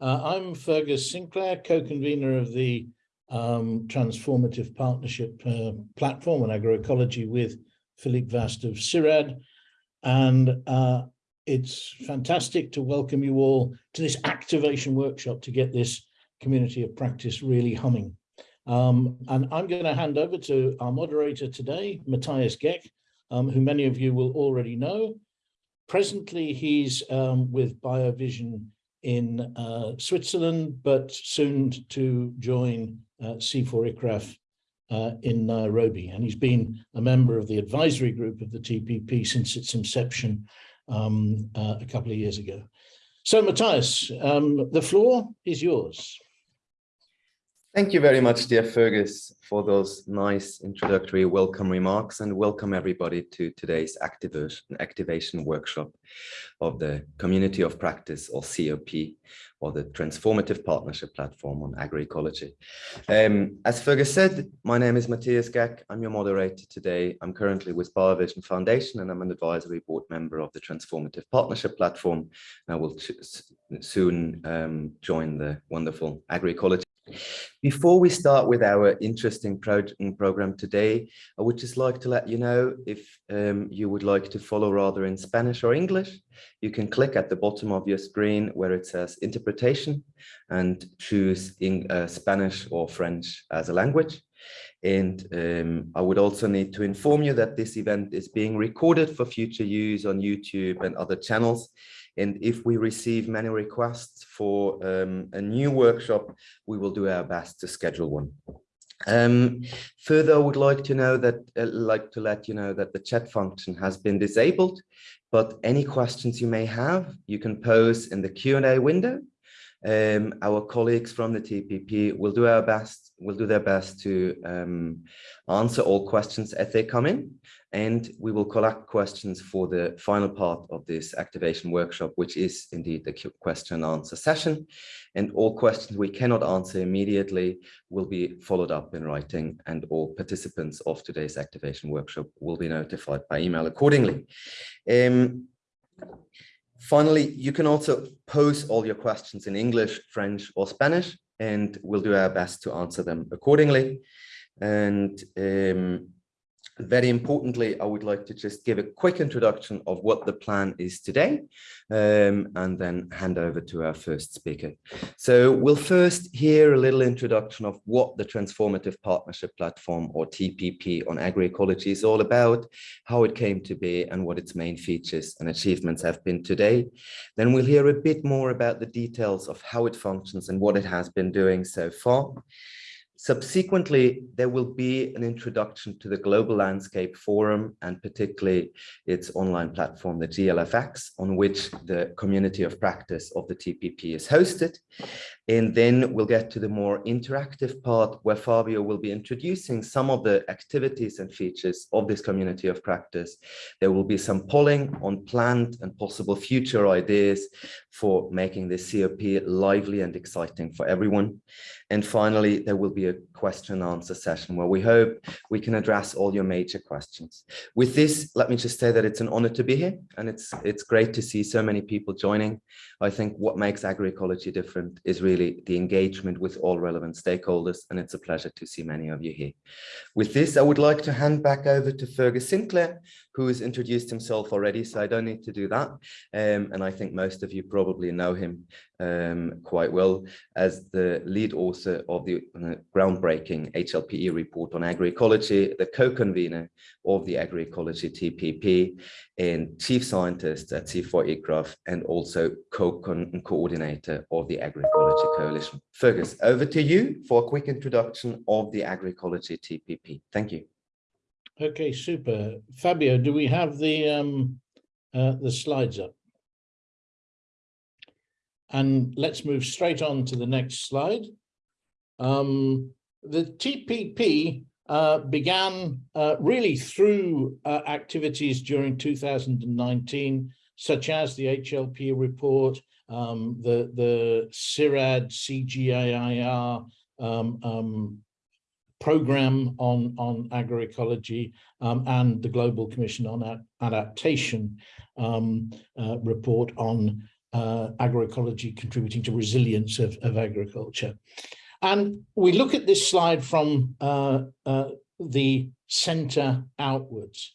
Uh, I'm Fergus Sinclair, co-convener of the um, Transformative Partnership uh, Platform on Agroecology with Philippe Vast of CIRAD. And uh, it's fantastic to welcome you all to this activation workshop to get this community of practice really humming. Um, and I'm going to hand over to our moderator today, Matthias Geck, um, who many of you will already know. Presently, he's um, with BioVision in uh, Switzerland, but soon to join uh, CIFOR-ICRAF uh, in Nairobi. And he's been a member of the advisory group of the TPP since its inception um, uh, a couple of years ago. So Matthias, um, the floor is yours. Thank you very much, dear Fergus, for those nice introductory welcome remarks and welcome everybody to today's activation, workshop of the Community of Practice or COP or the Transformative Partnership Platform on Agroecology. Um, as Fergus said, my name is Matthias Geck. I'm your moderator today. I'm currently with BioVision Foundation and I'm an advisory board member of the Transformative Partnership Platform. I will soon um, join the wonderful Agroecology before we start with our interesting project program today, I would just like to let you know if um, you would like to follow rather in Spanish or English, you can click at the bottom of your screen where it says interpretation and choose in uh, Spanish or French as a language. And um, I would also need to inform you that this event is being recorded for future use on YouTube and other channels. And if we receive many requests for um, a new workshop, we will do our best to schedule one. Um, further, I would like to know that, uh, like to let you know that the chat function has been disabled, but any questions you may have, you can pose in the Q&A window. Um, our colleagues from the TPP will do our best, will do their best to um, answer all questions as they come in and we will collect questions for the final part of this activation workshop, which is indeed the question and answer session. And all questions we cannot answer immediately will be followed up in writing and all participants of today's activation workshop will be notified by email accordingly. Um, finally, you can also pose all your questions in English, French or Spanish, and we'll do our best to answer them accordingly. And um, very importantly, I would like to just give a quick introduction of what the plan is today um, and then hand over to our first speaker. So we'll first hear a little introduction of what the Transformative Partnership Platform or TPP on agroecology is all about, how it came to be and what its main features and achievements have been today. Then we'll hear a bit more about the details of how it functions and what it has been doing so far. Subsequently, there will be an introduction to the Global Landscape Forum and particularly its online platform, the GLFX, on which the community of practice of the TPP is hosted. And then we'll get to the more interactive part where Fabio will be introducing some of the activities and features of this community of practice. There will be some polling on planned and possible future ideas for making this COP lively and exciting for everyone. And finally, there will be a question and answer session where we hope we can address all your major questions. With this, let me just say that it's an honor to be here and it's, it's great to see so many people joining. I think what makes agroecology different is really the engagement with all relevant stakeholders and it's a pleasure to see many of you here. With this, I would like to hand back over to Fergus Sinclair, who has introduced himself already, so I don't need to do that. Um, and I think most of you probably know him um, quite well as the lead author of the uh, groundbreaking HLPE report on agroecology, the co-convener of the agroecology TPP, and chief scientist at CIFOR-ICRAF, and also co-coordinator of the agroecology coalition. Fergus, over to you for a quick introduction of the agroecology TPP. Thank you. Okay, super. Fabio, do we have the um, uh, the slides up? And let's move straight on to the next slide. Um, the TPP uh, began uh, really through uh, activities during 2019, such as the HLP report, um, the, the CIRAD, CGIAR um, um, program on, on agroecology um, and the Global Commission on Adaptation um, uh, report on uh, agroecology contributing to resilience of, of agriculture. And we look at this slide from uh, uh, the center outwards,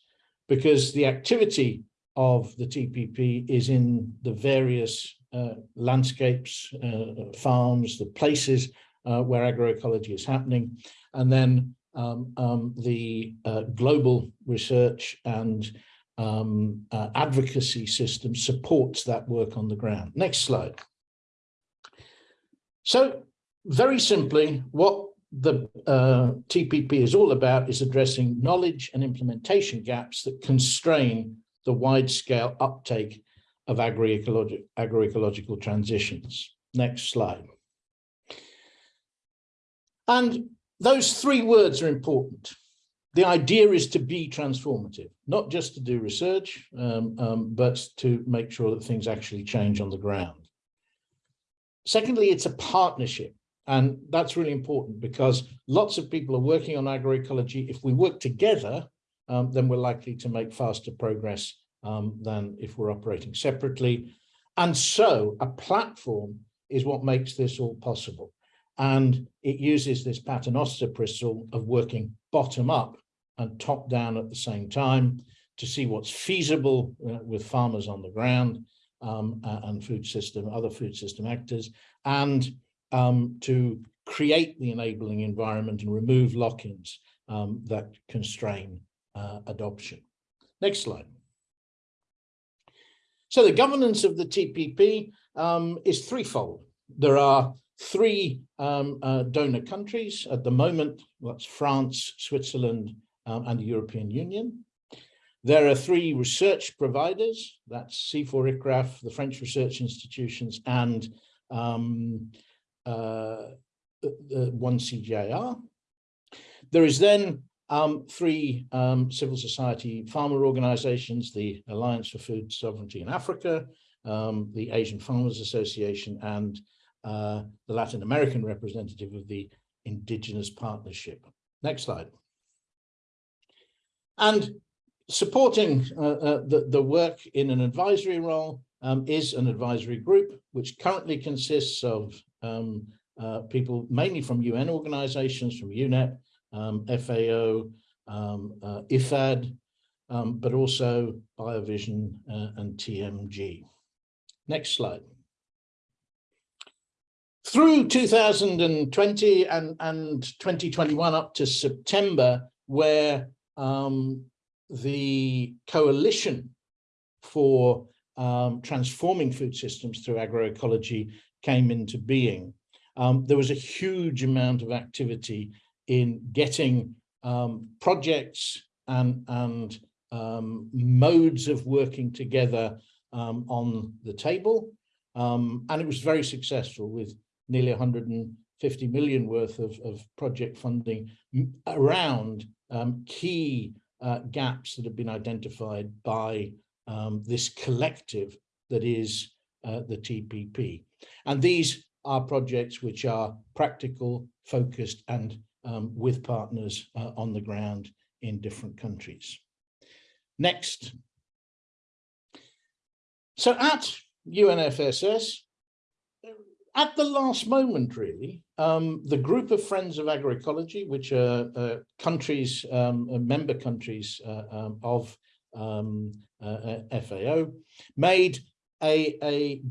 because the activity of the TPP is in the various uh, landscapes, uh, farms, the places uh, where agroecology is happening, and then um, um, the global research and um, uh, advocacy system supports that work on the ground. Next slide. So very simply, what the uh, TPP is all about is addressing knowledge and implementation gaps that constrain the wide-scale uptake of agroecological, agroecological transitions. Next slide. And those three words are important. The idea is to be transformative, not just to do research, um, um, but to make sure that things actually change on the ground. Secondly, it's a partnership. And that's really important because lots of people are working on agroecology. If we work together, um, then we're likely to make faster progress um, than if we're operating separately. And so a platform is what makes this all possible. And it uses this paternoster principle of working bottom up and top down at the same time to see what's feasible uh, with farmers on the ground um, and food system, other food system actors, and um, to create the enabling environment and remove lock-ins um, that constrain uh, adoption. Next slide. So the governance of the TPP um, is threefold. There are three um, uh, donor countries at the moment. That's France, Switzerland, um, and the European Union. There are three research providers. That's CIFOR, ICRAF, the French research institutions, and um, uh, one CGIAR. There is then um, three um, civil society farmer organizations, the Alliance for Food Sovereignty in Africa, um, the Asian Farmers Association, and uh, the Latin American representative of the Indigenous Partnership. Next slide. And supporting uh, uh, the, the work in an advisory role um, is an advisory group, which currently consists of um, uh, people mainly from UN organizations, from UNEP, um, FAO, um, uh, IFAD, um, but also BioVision uh, and TMG. Next slide. Through 2020 and, and 2021 up to September, where um, the coalition for um, transforming food systems through agroecology came into being. Um, there was a huge amount of activity in getting um, projects and, and um, modes of working together um, on the table. And it was very successful with nearly 150 million worth of, of project funding around um, key uh, gaps that have been identified by um, this collective that is uh, the TPP. And these are projects which are practical, focused, and um, with partners uh, on the ground in different countries. Next. So at UNFSS, at the last moment, really, um, the group of Friends of Agroecology, which are uh, countries, um, uh, member countries uh, um, of um, uh, uh FAO, made a, a,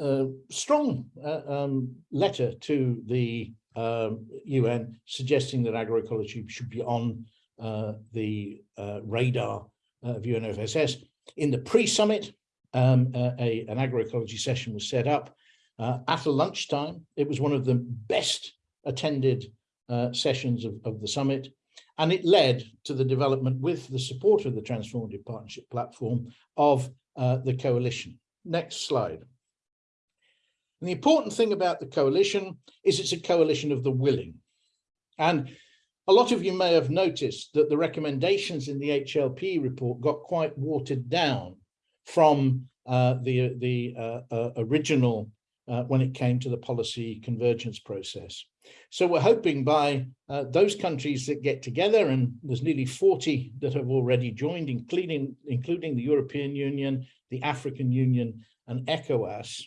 a strong um, letter to the UN um, suggesting that agroecology should be on the radar of UNFSS. In the pre-summit, um, a, an agroecology session was set up uh, after lunchtime. It was one of the best attended uh, sessions of, of the summit. And it led to the development with the support of the Transformative Partnership Platform of uh, the coalition. Next slide. And the important thing about the coalition is it's a coalition of the willing. And a lot of you may have noticed that the recommendations in the HLP report got quite watered down from uh, the, the uh, uh, original uh, when it came to the policy convergence process. So we're hoping by uh, those countries that get together, and there's nearly 40 that have already joined, including, including the European Union, the African Union, and ECOWAS,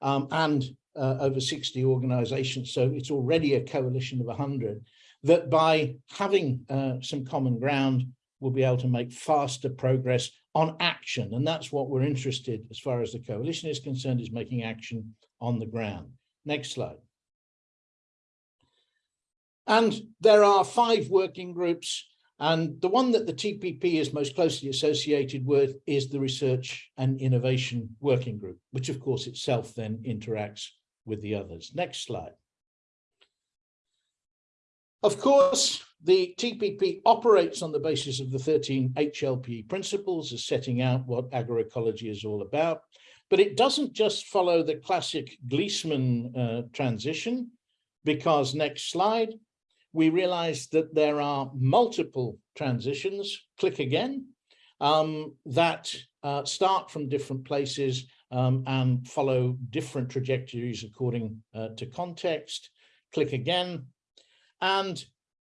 um, and uh, over 60 organizations. So it's already a coalition of 100 that by having uh, some common ground, we'll be able to make faster progress on action. And that's what we're interested as far as the coalition is concerned, is making action on the ground. Next slide. And there are five working groups and the one that the TPP is most closely associated with is the Research and Innovation Working Group, which of course itself then interacts with the others. Next slide. Of course, the TPP operates on the basis of the 13 HLP principles as setting out what agroecology is all about, but it doesn't just follow the classic Gliessman uh, transition, because next slide, we realize that there are multiple transitions, click again, um, that uh, start from different places um, and follow different trajectories according uh, to context, click again. And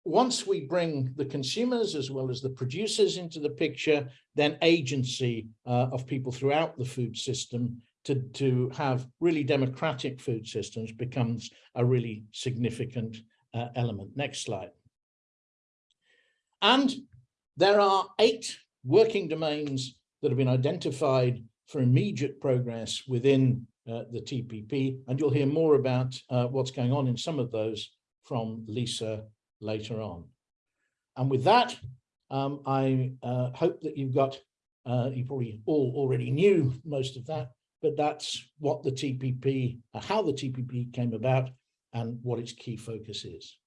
once we bring the consumers as well as the producers into the picture, then agency uh, of people throughout the food system to, to have really democratic food systems becomes a really significant uh, element. Next slide. And there are eight working domains that have been identified for immediate progress within uh, the TPP, and you'll hear more about uh, what's going on in some of those from Lisa later on. And with that, um, I uh, hope that you've got, uh, you probably all already knew most of that, but that's what the TPP, uh, how the TPP came about and what its key focus is.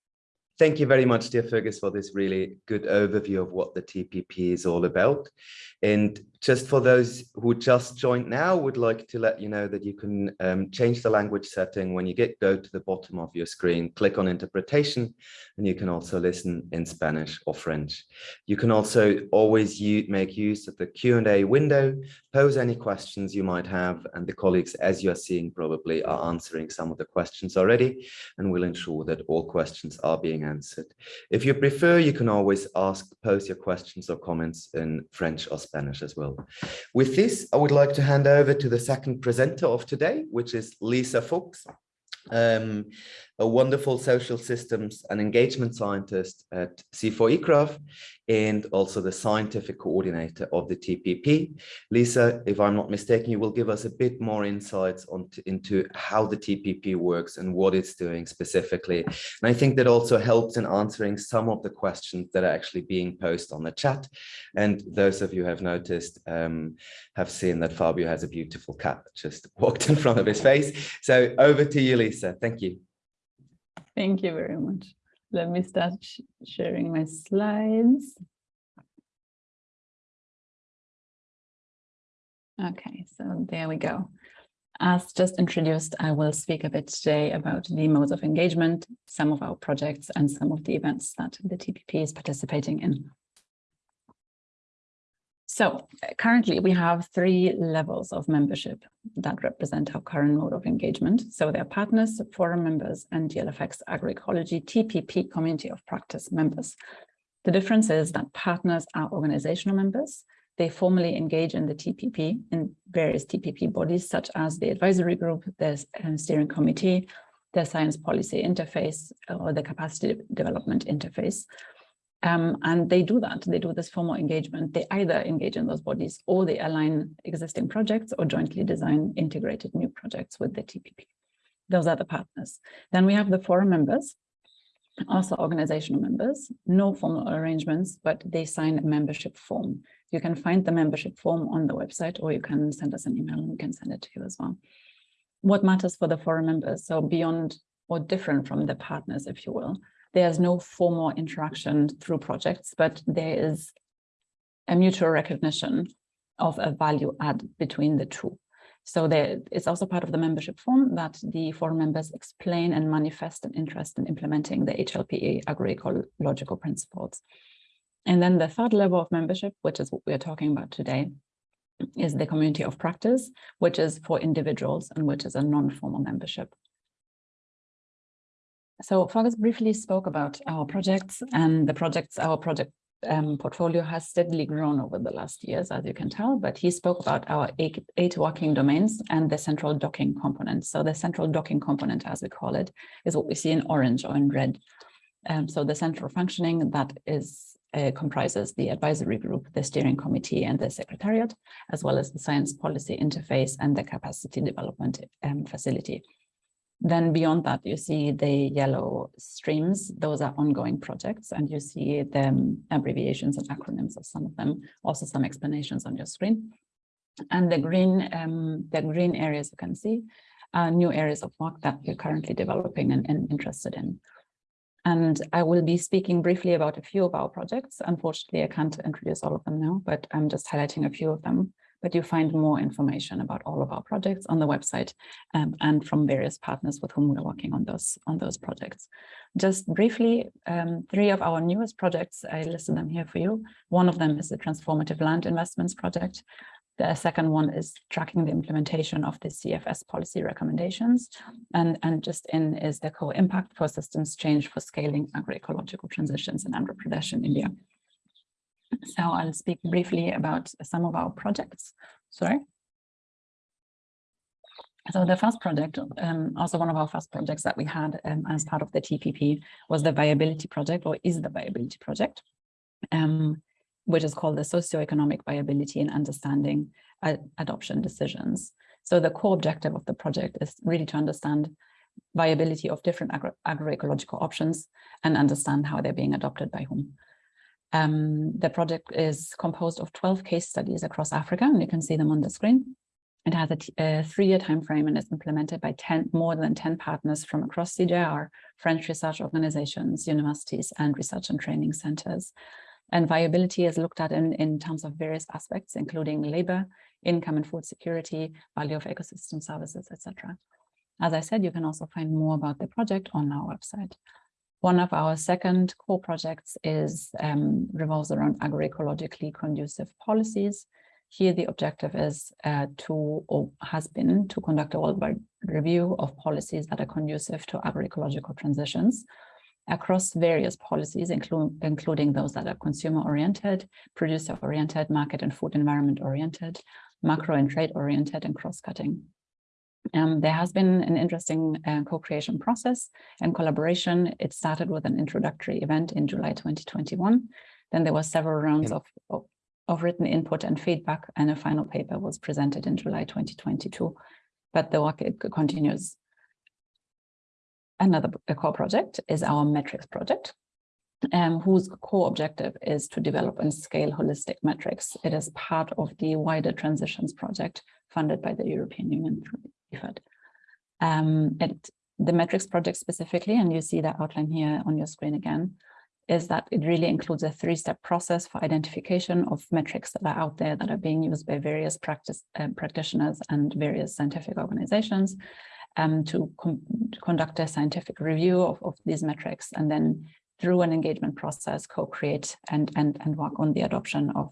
Thank you very much, dear Fergus, for this really good overview of what the TPP is all about. And just for those who just joined now, would like to let you know that you can um, change the language setting when you get go to the bottom of your screen, click on interpretation, and you can also listen in Spanish or French. You can also always make use of the Q&A window, pose any questions you might have, and the colleagues, as you're seeing probably, are answering some of the questions already, and we'll ensure that all questions are being answered. If you prefer, you can always ask, pose your questions or comments in French or Spanish as well. With this, I would like to hand over to the second presenter of today, which is Lisa Fuchs um, a wonderful social systems and engagement scientist at CIFOR ICRAF and also the scientific coordinator of the TPP. Lisa, if I'm not mistaken, you will give us a bit more insights on into how the TPP works and what it's doing specifically. And I think that also helps in answering some of the questions that are actually being posed on the chat. And those of you who have noticed um, have seen that Fabio has a beautiful cat just walked in front of his face. So over to you, Lisa. Thank you. Thank you very much. Let me start sh sharing my slides. Okay, so there we go. As just introduced, I will speak a bit today about the modes of engagement, some of our projects and some of the events that the TPP is participating in. So currently we have three levels of membership that represent our current mode of engagement. So they're partners, forum members, and GLFX agroecology TPP community of practice members. The difference is that partners are organizational members. They formally engage in the TPP in various TPP bodies, such as the advisory group, the uh, steering committee, the science policy interface, or the capacity development interface. Um, and they do that, they do this formal engagement. They either engage in those bodies or they align existing projects or jointly design integrated new projects with the TPP. Those are the partners. Then we have the forum members, also organizational members, no formal arrangements, but they sign a membership form. You can find the membership form on the website or you can send us an email and we can send it to you as well. What matters for the forum members? So beyond or different from the partners, if you will, there's no formal interaction through projects, but there is a mutual recognition of a value add between the two. So there, it's also part of the membership form that the forum members explain and manifest an interest in implementing the HLPE agroecological principles. And then the third level of membership, which is what we're talking about today, is the community of practice, which is for individuals and which is a non-formal membership. So Fergus briefly spoke about our projects and the projects our project um, portfolio has steadily grown over the last years, as you can tell, but he spoke about our eight, eight working domains and the central docking component. So the central docking component, as we call it, is what we see in orange or in red. Um, so the central functioning that is uh, comprises the advisory group, the steering committee and the secretariat, as well as the science policy interface and the capacity development um, facility. Then beyond that, you see the yellow streams. Those are ongoing projects, and you see the abbreviations and acronyms of some of them, also some explanations on your screen. And the green, um, the green areas you can see are new areas of work that we're currently developing and, and interested in. And I will be speaking briefly about a few of our projects. Unfortunately, I can't introduce all of them now, but I'm just highlighting a few of them but you find more information about all of our projects on the website um, and from various partners with whom we're working on those on those projects. Just briefly, um, three of our newest projects, I listed them here for you. One of them is the Transformative Land Investments Project. The second one is tracking the implementation of the CFS policy recommendations. And, and just in is the co-impact for systems change for scaling agroecological transitions in Andhra Pradesh in India. So I'll speak briefly about some of our projects. Sorry. So the first project, um, also one of our first projects that we had um, as part of the TPP was the viability project or is the viability project, um, which is called the socioeconomic viability and understanding uh, adoption decisions. So the core objective of the project is really to understand viability of different agro agroecological options and understand how they're being adopted by whom. Um, the project is composed of 12 case studies across Africa, and you can see them on the screen. It has a, a three-year time frame and is implemented by 10, more than 10 partners from across CGIAR, French research organizations, universities, and research and training centers. And viability is looked at in, in terms of various aspects, including labor, income and food security, value of ecosystem services, etc. As I said, you can also find more about the project on our website. One of our second core projects is um, revolves around agroecologically conducive policies. Here, the objective is uh, to, or has been, to conduct a worldwide review of policies that are conducive to agroecological transitions across various policies, inclu including those that are consumer-oriented, producer-oriented, market and food environment-oriented, macro and trade-oriented, and cross-cutting. Um, there has been an interesting uh, co-creation process and collaboration. It started with an introductory event in July 2021. Then there were several rounds yeah. of, of, of, written input and feedback, and a final paper was presented in July 2022. But the work continues. Another core project is our metrics project, um, whose core objective is to develop and scale holistic metrics. It is part of the wider transitions project funded by the European Union Um, it, the metrics project specifically, and you see that outline here on your screen again, is that it really includes a three-step process for identification of metrics that are out there that are being used by various practice uh, practitioners and various scientific organizations um, to, to conduct a scientific review of, of these metrics and then through an engagement process co-create and, and, and work on the adoption of,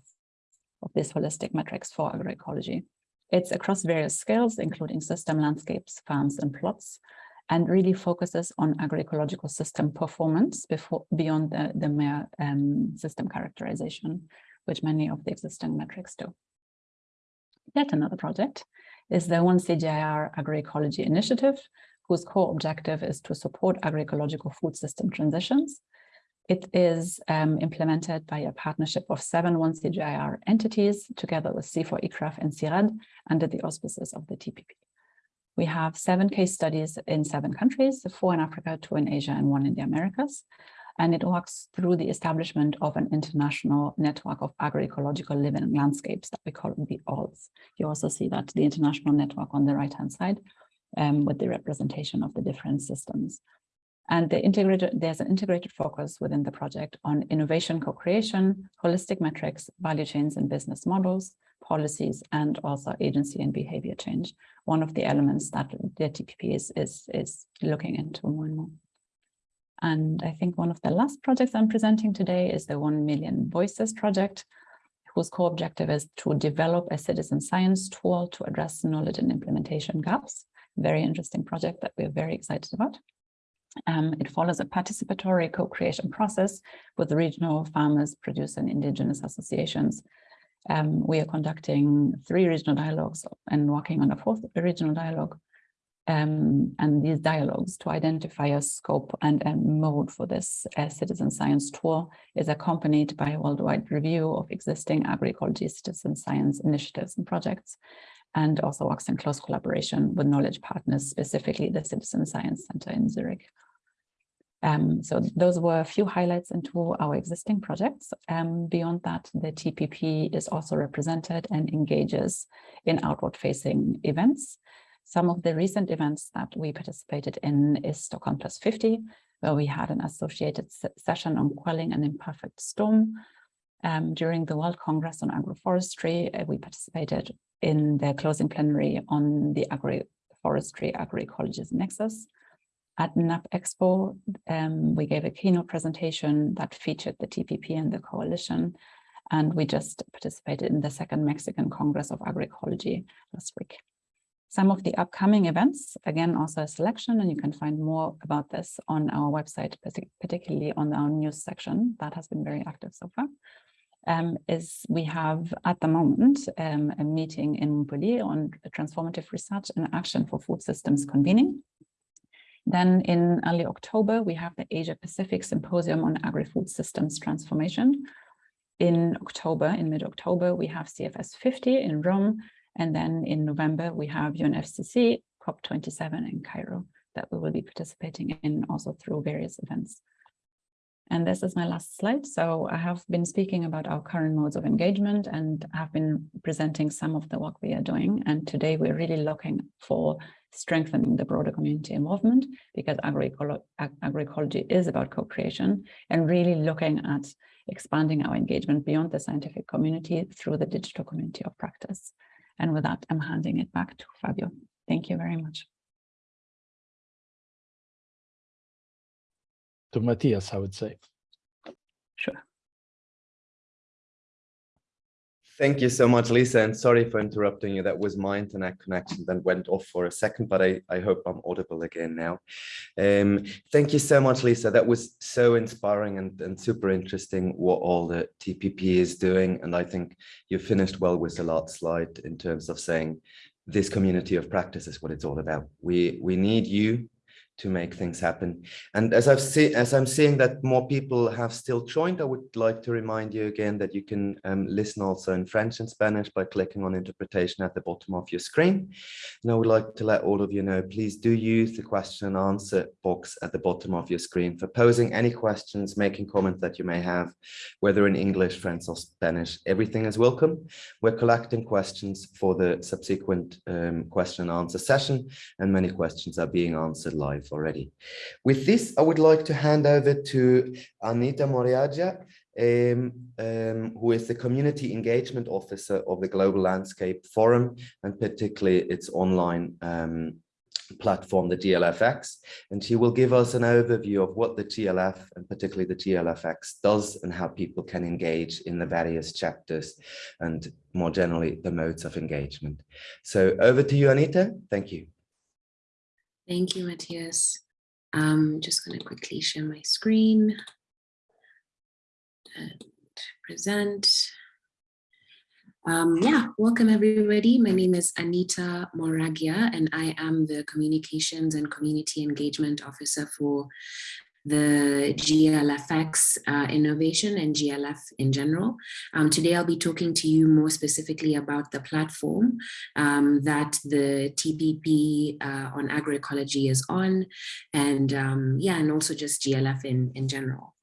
of these holistic metrics for agroecology. It's across various scales, including system landscapes, farms, and plots, and really focuses on agroecological system performance before beyond the, the mere um, system characterization, which many of the existing metrics do. Yet another project is the One CGIAR Agroecology Initiative, whose core objective is to support agroecological food system transitions it is um, implemented by a partnership of seven 1CGIAR entities together with CIFOR-ICRAF and CIRAD under the auspices of the TPP. We have seven case studies in seven countries, four in Africa, two in Asia, and one in the Americas. And it works through the establishment of an international network of agroecological living landscapes that we call the ALLS. You also see that the international network on the right-hand side um, with the representation of the different systems. And there's an integrated focus within the project on innovation co-creation, holistic metrics, value chains and business models, policies, and also agency and behavior change. One of the elements that the TPP is, is, is looking into more and more. And I think one of the last projects I'm presenting today is the 1 Million Voices project, whose core objective is to develop a citizen science tool to address knowledge and implementation gaps. Very interesting project that we're very excited about. Um, it follows a participatory co-creation process with regional farmers, producer and indigenous associations. Um, we are conducting three regional dialogues and working on a fourth regional dialogue. Um, and these dialogues to identify a scope and a mode for this uh, citizen science tour is accompanied by a worldwide review of existing agroecology citizen science initiatives and projects and also works in close collaboration with knowledge partners, specifically the Citizen Science Center in Zurich. Um, so those were a few highlights into our existing projects. Um, beyond that, the TPP is also represented and engages in outward-facing events. Some of the recent events that we participated in is Stockholm Plus 50, where we had an associated session on quelling an imperfect storm. Um, during the World Congress on Agroforestry, uh, we participated in the closing plenary on the agroforestry agroecology nexus. At NAP Expo, um, we gave a keynote presentation that featured the TPP and the coalition, and we just participated in the second Mexican Congress of Agroecology last week. Some of the upcoming events, again, also a selection, and you can find more about this on our website, particularly on our news section that has been very active so far um, is we have at the moment um, a meeting in Montpellier on transformative research and action for food systems convening. Then in early October, we have the Asia Pacific Symposium on Agri-Food Systems Transformation. In October, in mid-October, we have CFS 50 in Rome. And then in November, we have UNFCCC COP27 in Cairo that we will be participating in also through various events. And this is my last slide. So I have been speaking about our current modes of engagement and have been presenting some of the work we are doing. And today we're really looking for strengthening the broader community involvement because agroecolo agroecology is about co-creation and really looking at expanding our engagement beyond the scientific community through the digital community of practice. And with that, I'm handing it back to Fabio. Thank you very much. To Matthias, I would say. Sure. Thank you so much, Lisa, and sorry for interrupting you. That was my internet connection that went off for a second, but I, I hope I'm audible again now. Um, thank you so much, Lisa. That was so inspiring and, and super interesting what all the TPP is doing. And I think you finished well with the last slide in terms of saying this community of practice is what it's all about. We, we need you to make things happen. And as I've seen, as I'm seeing that more people have still joined, I would like to remind you again that you can um, listen also in French and Spanish by clicking on interpretation at the bottom of your screen. And I would like to let all of you know, please do use the question and answer box at the bottom of your screen for posing any questions, making comments that you may have, whether in English, French or Spanish, everything is welcome. We're collecting questions for the subsequent um, question and answer session, and many questions are being answered live already. With this, I would like to hand over to Anita Moriaja, um, um, who is the Community Engagement Officer of the Global Landscape Forum, and particularly its online um, platform, the GLFX, and she will give us an overview of what the GLF and particularly the GLFX does and how people can engage in the various chapters and more generally the modes of engagement. So over to you, Anita. Thank you. Thank you, Matthias. I'm just going to quickly share my screen and present. Um, yeah, welcome everybody. My name is Anita Moragia and I am the Communications and Community Engagement Officer for the GLFX uh, innovation and GLF in general. Um, today I'll be talking to you more specifically about the platform um, that the TPP uh, on agroecology is on and um, yeah, and also just GLF in, in general.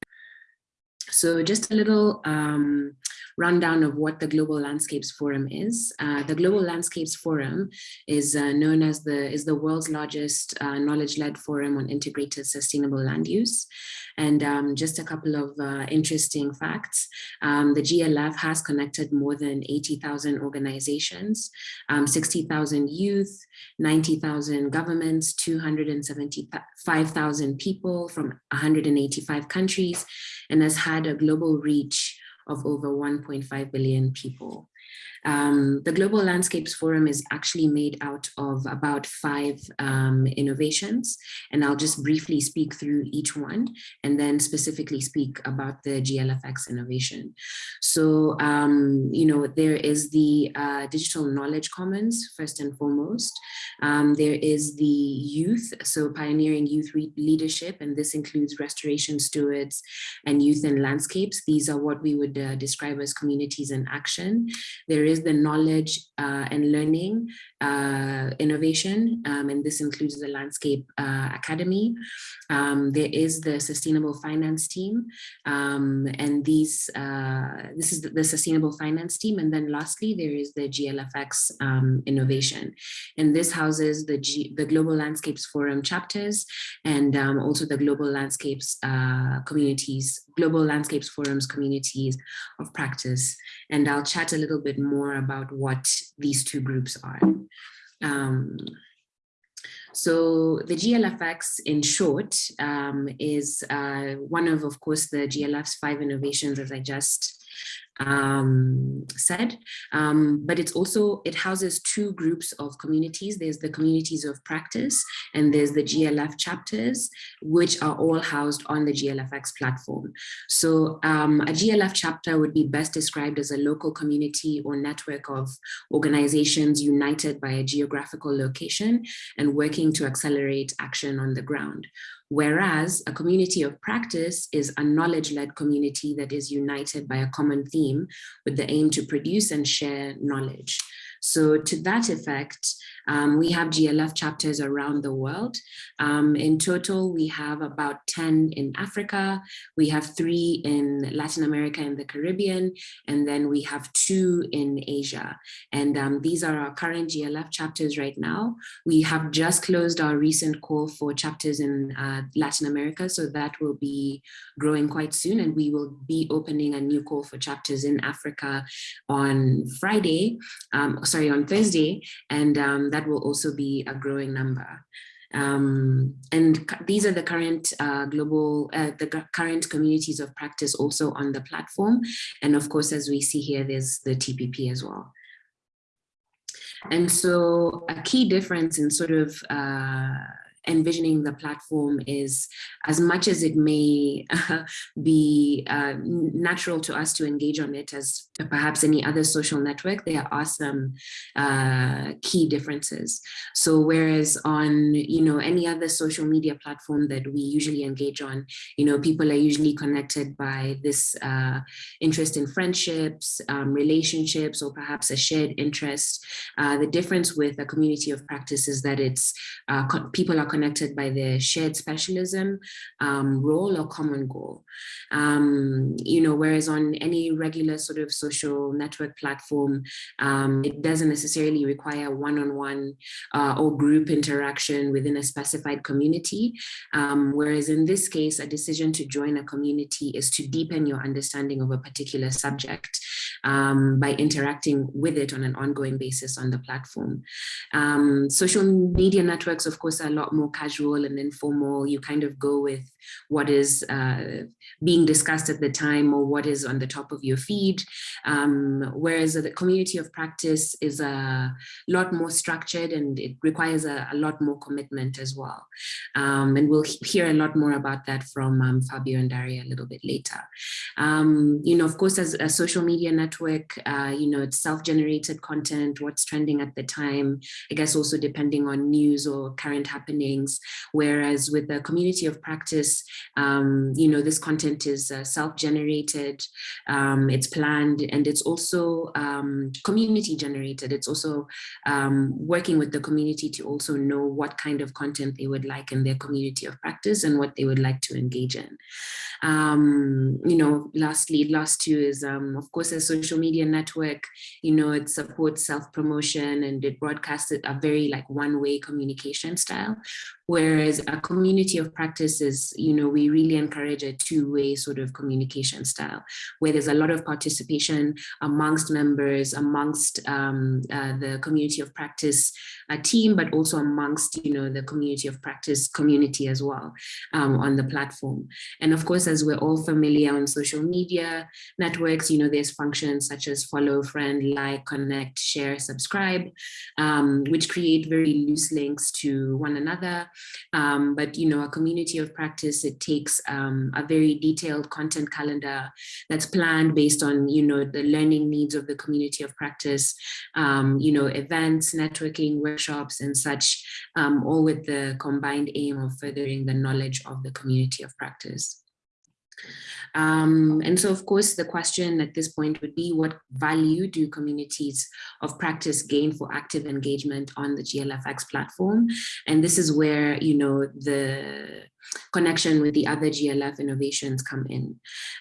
So just a little um, rundown of what the Global Landscapes Forum is. Uh, the Global Landscapes Forum is uh, known as the is the world's largest uh, knowledge-led forum on integrated sustainable land use. And um, just a couple of uh, interesting facts. Um, the GLF has connected more than 80,000 organizations, um, 60,000 youth, 90,000 governments, 275,000 people from 185 countries, and has had a global reach of over 1.5 billion people. Um, the Global Landscapes Forum is actually made out of about five um, innovations, and I'll just briefly speak through each one and then specifically speak about the GLFX innovation. So, um, you know, there is the uh, Digital Knowledge Commons, first and foremost. Um, there is the youth, so pioneering youth leadership, and this includes restoration stewards and youth and landscapes. These are what we would uh, describe as communities in action. There is the knowledge uh, and learning uh, innovation, um, and this includes the Landscape uh, Academy. Um, there is the Sustainable Finance team, um, and these uh, this is the, the, Sustainable Finance team, and then lastly there is the GLFX um, innovation, and this houses the G, the Global Landscapes Forum chapters, and um, also the Global Landscapes uh, communities, Global Landscapes Forums communities of practice, and I'll chat a little bit more about what these two groups are. Um, so the GLFX in short um, is uh, one of, of course, the GLF's five innovations as I just um, said, um, but it's also, it houses two groups of communities. There's the communities of practice and there's the GLF chapters, which are all housed on the GLFX platform. So um, a GLF chapter would be best described as a local community or network of organizations united by a geographical location and working to accelerate action on the ground. Whereas a community of practice is a knowledge-led community that is united by a common theme with the aim to produce and share knowledge. So to that effect, um, we have GLF chapters around the world. Um, in total, we have about 10 in Africa, we have three in Latin America and the Caribbean, and then we have two in Asia. And um, these are our current GLF chapters right now. We have just closed our recent call for chapters in uh, Latin America, so that will be growing quite soon, and we will be opening a new call for chapters in Africa on Friday, um, sorry, on Thursday, and um, that will also be a growing number. Um, and these are the current uh, global, uh, the current communities of practice also on the platform. And of course, as we see here, there's the TPP as well. And so a key difference in sort of uh, envisioning the platform is as much as it may uh, be uh, natural to us to engage on it as perhaps any other social network, there are some uh, key differences. So whereas on, you know, any other social media platform that we usually engage on, you know, people are usually connected by this uh, interest in friendships, um, relationships, or perhaps a shared interest. Uh, the difference with a community of practice is that it's uh, people are connected by their shared specialism, um, role, or common goal. Um, you know, whereas on any regular sort of social network platform, um, it doesn't necessarily require one-on-one -on -one, uh, or group interaction within a specified community. Um, whereas in this case, a decision to join a community is to deepen your understanding of a particular subject um, by interacting with it on an ongoing basis on the platform. Um, social media networks, of course, are a lot more casual and informal. You kind of go with what is uh, being discussed at the time or what is on the top of your feed. Um, whereas the community of practice is a lot more structured and it requires a, a lot more commitment as well. Um, and we'll hear a lot more about that from um, Fabio and Daria a little bit later. Um, you know, of course, as a social media network, uh, you know, it's self-generated content, what's trending at the time, I guess also depending on news or current happenings. Whereas with the community of practice, um, you know, this content is uh, self-generated, um, it's planned, and it's also um, community generated. It's also um, working with the community to also know what kind of content they would like in their community of practice and what they would like to engage in. Um, you know, lastly, last two is, um, of course, a social media network, you know, it supports self-promotion and it broadcasts a very like one-way communication style. Whereas a community of practice is, you know, we really encourage a two-way sort of communication style, where there's a lot of participation amongst members, amongst um, uh, the community of practice uh, team, but also amongst, you know, the community of practice community as well um, on the platform. And of course, as we're all familiar on social media networks, you know, there's functions such as follow, friend, like, connect, share, subscribe, um, which create very loose links to one another um, but, you know, a community of practice, it takes um, a very detailed content calendar that's planned based on, you know, the learning needs of the community of practice, um, you know, events, networking, workshops and such, um, all with the combined aim of furthering the knowledge of the community of practice. Um, and so, of course, the question at this point would be what value do communities of practice gain for active engagement on the GLFX platform? And this is where, you know, the connection with the other GLF innovations come in.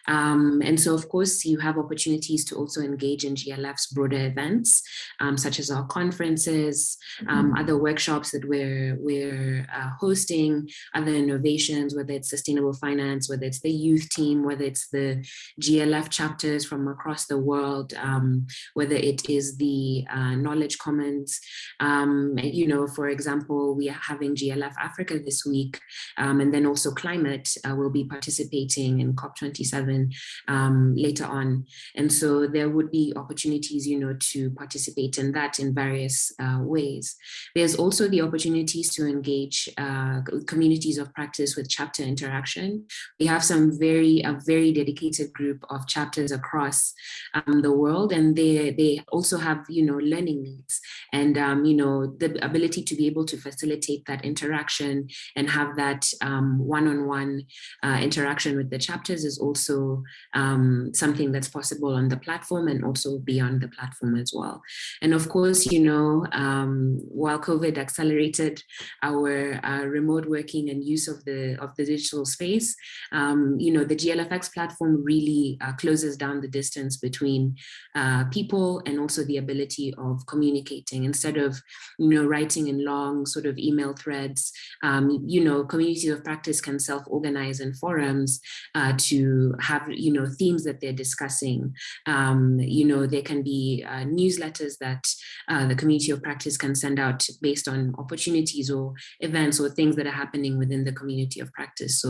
Um, and so, of course, you have opportunities to also engage in GLF's broader events, um, such as our conferences, um, mm-hmm. other workshops that we're, we're uh, hosting, other innovations, whether it's sustainable finance, whether it's the youth team, whether it's the GLF chapters from across the world, um, whether it is the uh, knowledge commons. Um, you know, for example, we are having GLF Africa this week, um, and and then also climate uh, will be participating in COP27 um, later on. And so there would be opportunities, you know, to participate in that in various uh, ways. There's also the opportunities to engage uh, communities of practice with chapter interaction. We have some very, a very dedicated group of chapters across um, the world, and they, they also have, you know, learning needs and, um, you know, the ability to be able to facilitate that interaction and have that um, one-on-one -on -one, uh, interaction with the chapters is also um, something that's possible on the platform and also beyond the platform as well. And of course, you know, um, while COVID accelerated our uh, remote working and use of the of the digital space, um, you know, the GLFX platform really uh, closes down the distance between uh, people and also the ability of communicating instead of, you know, writing in long sort of email threads, um, you know, communities of practice can self-organize in forums uh, to have, you know, themes that they're discussing. Um, you know, there can be uh, newsletters that uh, the community of practice can send out based on opportunities or events or things that are happening within the community of practice. So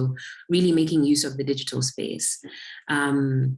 really making use of the digital space. Um,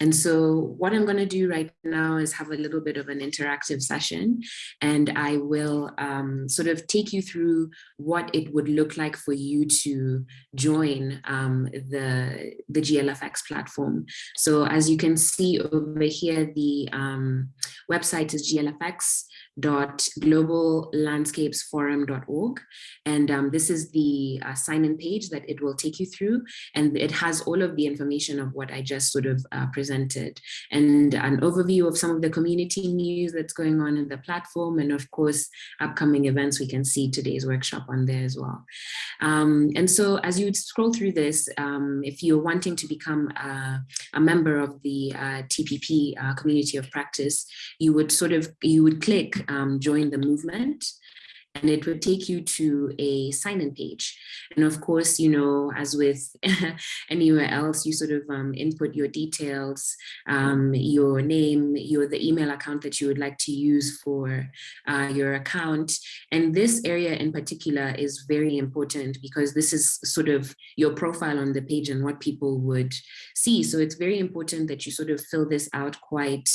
and so what I'm going to do right now is have a little bit of an interactive session and I will um, sort of take you through what it would look like for you to join um, the, the GLFX platform. So as you can see over here, the um, website is GLFX globallandscapesforum.org. And um, this is the uh, sign-in page that it will take you through. And it has all of the information of what I just sort of uh, presented and an overview of some of the community news that's going on in the platform. And of course, upcoming events, we can see today's workshop on there as well. Um, and so as you scroll through this, um, if you're wanting to become a, a member of the uh, TPP uh, community of practice, you would sort of, you would click um, join the movement and it would take you to a sign-in page. And of course, you know, as with anywhere else, you sort of um, input your details, um, your name, your the email account that you would like to use for uh, your account. And this area in particular is very important because this is sort of your profile on the page and what people would see. So it's very important that you sort of fill this out quite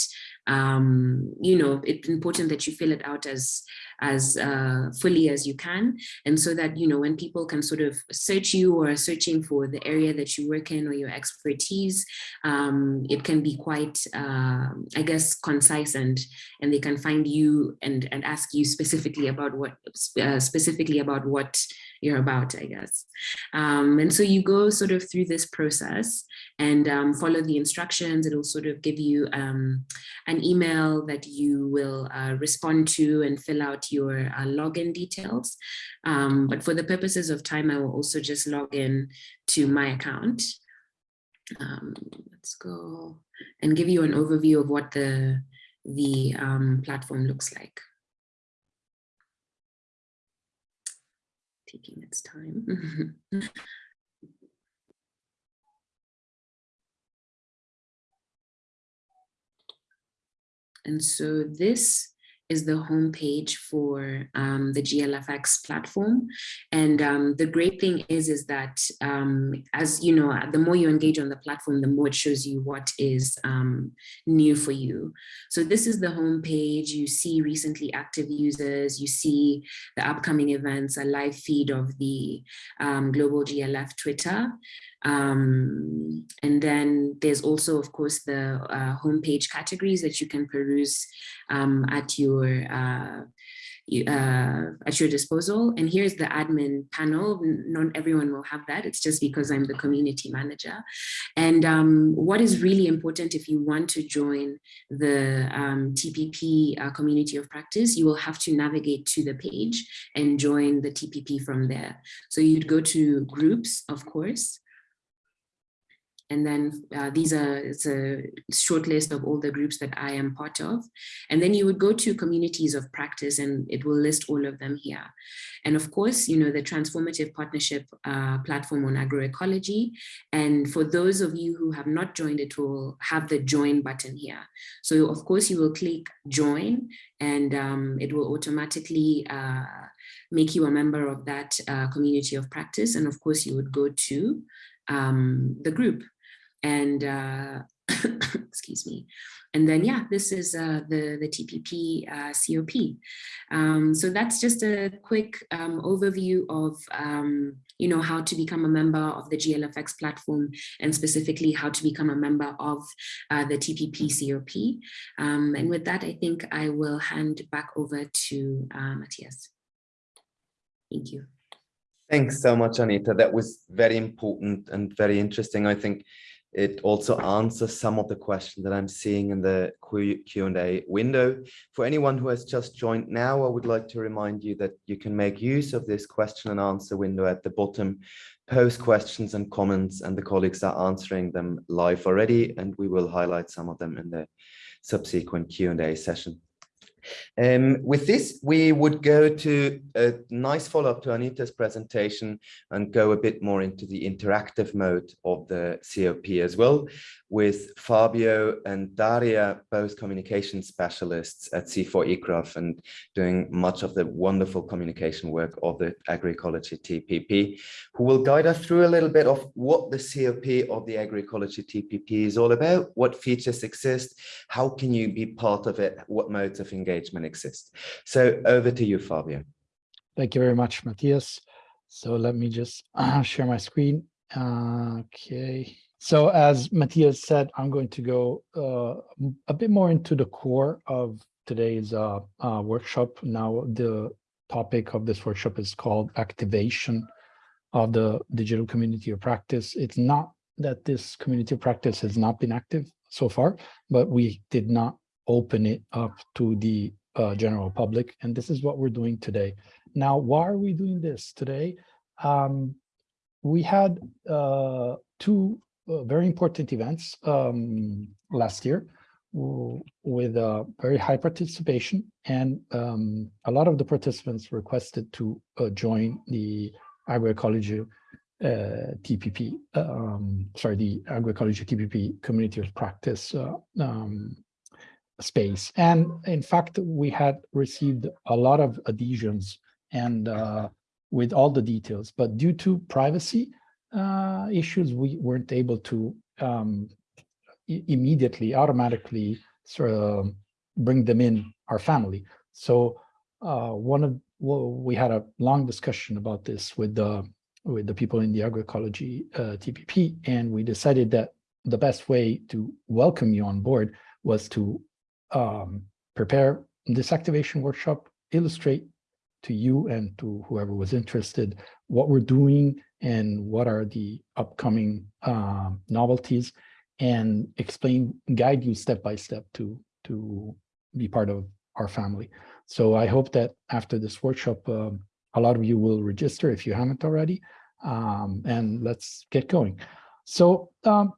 um, you know, it's important that you fill it out as as uh, fully as you can. And so that, you know, when people can sort of search you or are searching for the area that you work in or your expertise, um, it can be quite, uh, I guess, concise and and they can find you and, and ask you specifically about what, uh, specifically about what you're about, I guess. Um, and so you go sort of through this process and um, follow the instructions. It'll sort of give you um, an email that you will uh, respond to and fill out your uh, login details. Um, but for the purposes of time, I will also just log in to my account. Um, let's go and give you an overview of what the, the um, platform looks like. Taking its time. And so this is the homepage for um, the GLFX platform. And um, the great thing is, is that um, as you know, the more you engage on the platform, the more it shows you what is um, new for you. So this is the homepage. You see recently active users, you see the upcoming events, a live feed of the um, Global GLF Twitter. Um, and then there's also, of course, the uh, homepage categories that you can peruse um, at your uh, uh, at your disposal. And here's the admin panel. Not everyone will have that. It's just because I'm the community manager. And um, what is really important if you want to join the um, TPP uh, community of practice, you will have to navigate to the page and join the TPP from there. So you'd go to groups, of course, and then uh, these are, it's a short list of all the groups that I am part of. And then you would go to communities of practice and it will list all of them here. And of course, you know, the transformative partnership uh, platform on agroecology. And for those of you who have not joined, it will have the join button here. So of course you will click join and um, it will automatically uh, make you a member of that uh, community of practice. And of course you would go to um, the group and uh, excuse me. And then, yeah, this is uh, the, the TPP uh, COP. Um, so that's just a quick um, overview of, um, you know, how to become a member of the GLFX platform and specifically how to become a member of uh, the TPP COP. Um, and with that, I think I will hand back over to uh, Matthias. Thank you. Thanks so much, Anita. That was very important and very interesting. I think it also answers some of the questions that I'm seeing in the Q&A window. For anyone who has just joined now, I would like to remind you that you can make use of this question and answer window at the bottom, post questions and comments, and the colleagues are answering them live already, and we will highlight some of them in the subsequent Q&A session. Um, with this, we would go to a nice follow-up to Anita's presentation and go a bit more into the interactive mode of the COP as well, with Fabio and Daria, both communication specialists at CIFOR-ICRAF and doing much of the wonderful communication work of the agroecology TPP, who will guide us through a little bit of what the COP of the agroecology TPP is all about, what features exist, how can you be part of it, what modes of engagement exist. So over to you, Fabio. Thank you very much, Matthias. So let me just share my screen. Uh, okay. So as Matthias said, I'm going to go uh, a bit more into the core of today's uh, uh, workshop. Now, the topic of this workshop is called activation of the digital community of practice. It's not that this community of practice has not been active so far, but we did not open it up to the uh, general public. And this is what we're doing today. Now, why are we doing this today? Um, we had uh, two very important events um, last year with uh, very high participation and um, a lot of the participants requested to uh, join the agroecology uh, TPP, um, sorry, the agroecology TPP community of practice uh, um, space. And in fact, we had received a lot of adhesions and uh, with all the details, but due to privacy uh, issues, we weren't able to um, immediately, automatically sort of bring them in our family. So uh, one of well, we had a long discussion about this with the with the people in the agroecology uh, TPP, and we decided that the best way to welcome you on board was to um, prepare this activation workshop, illustrate to you and to whoever was interested what we're doing and what are the upcoming uh, novelties and explain, guide you step by step to, to be part of our family. So I hope that after this workshop, uh, a lot of you will register if you haven't already, um, and let's get going. So um,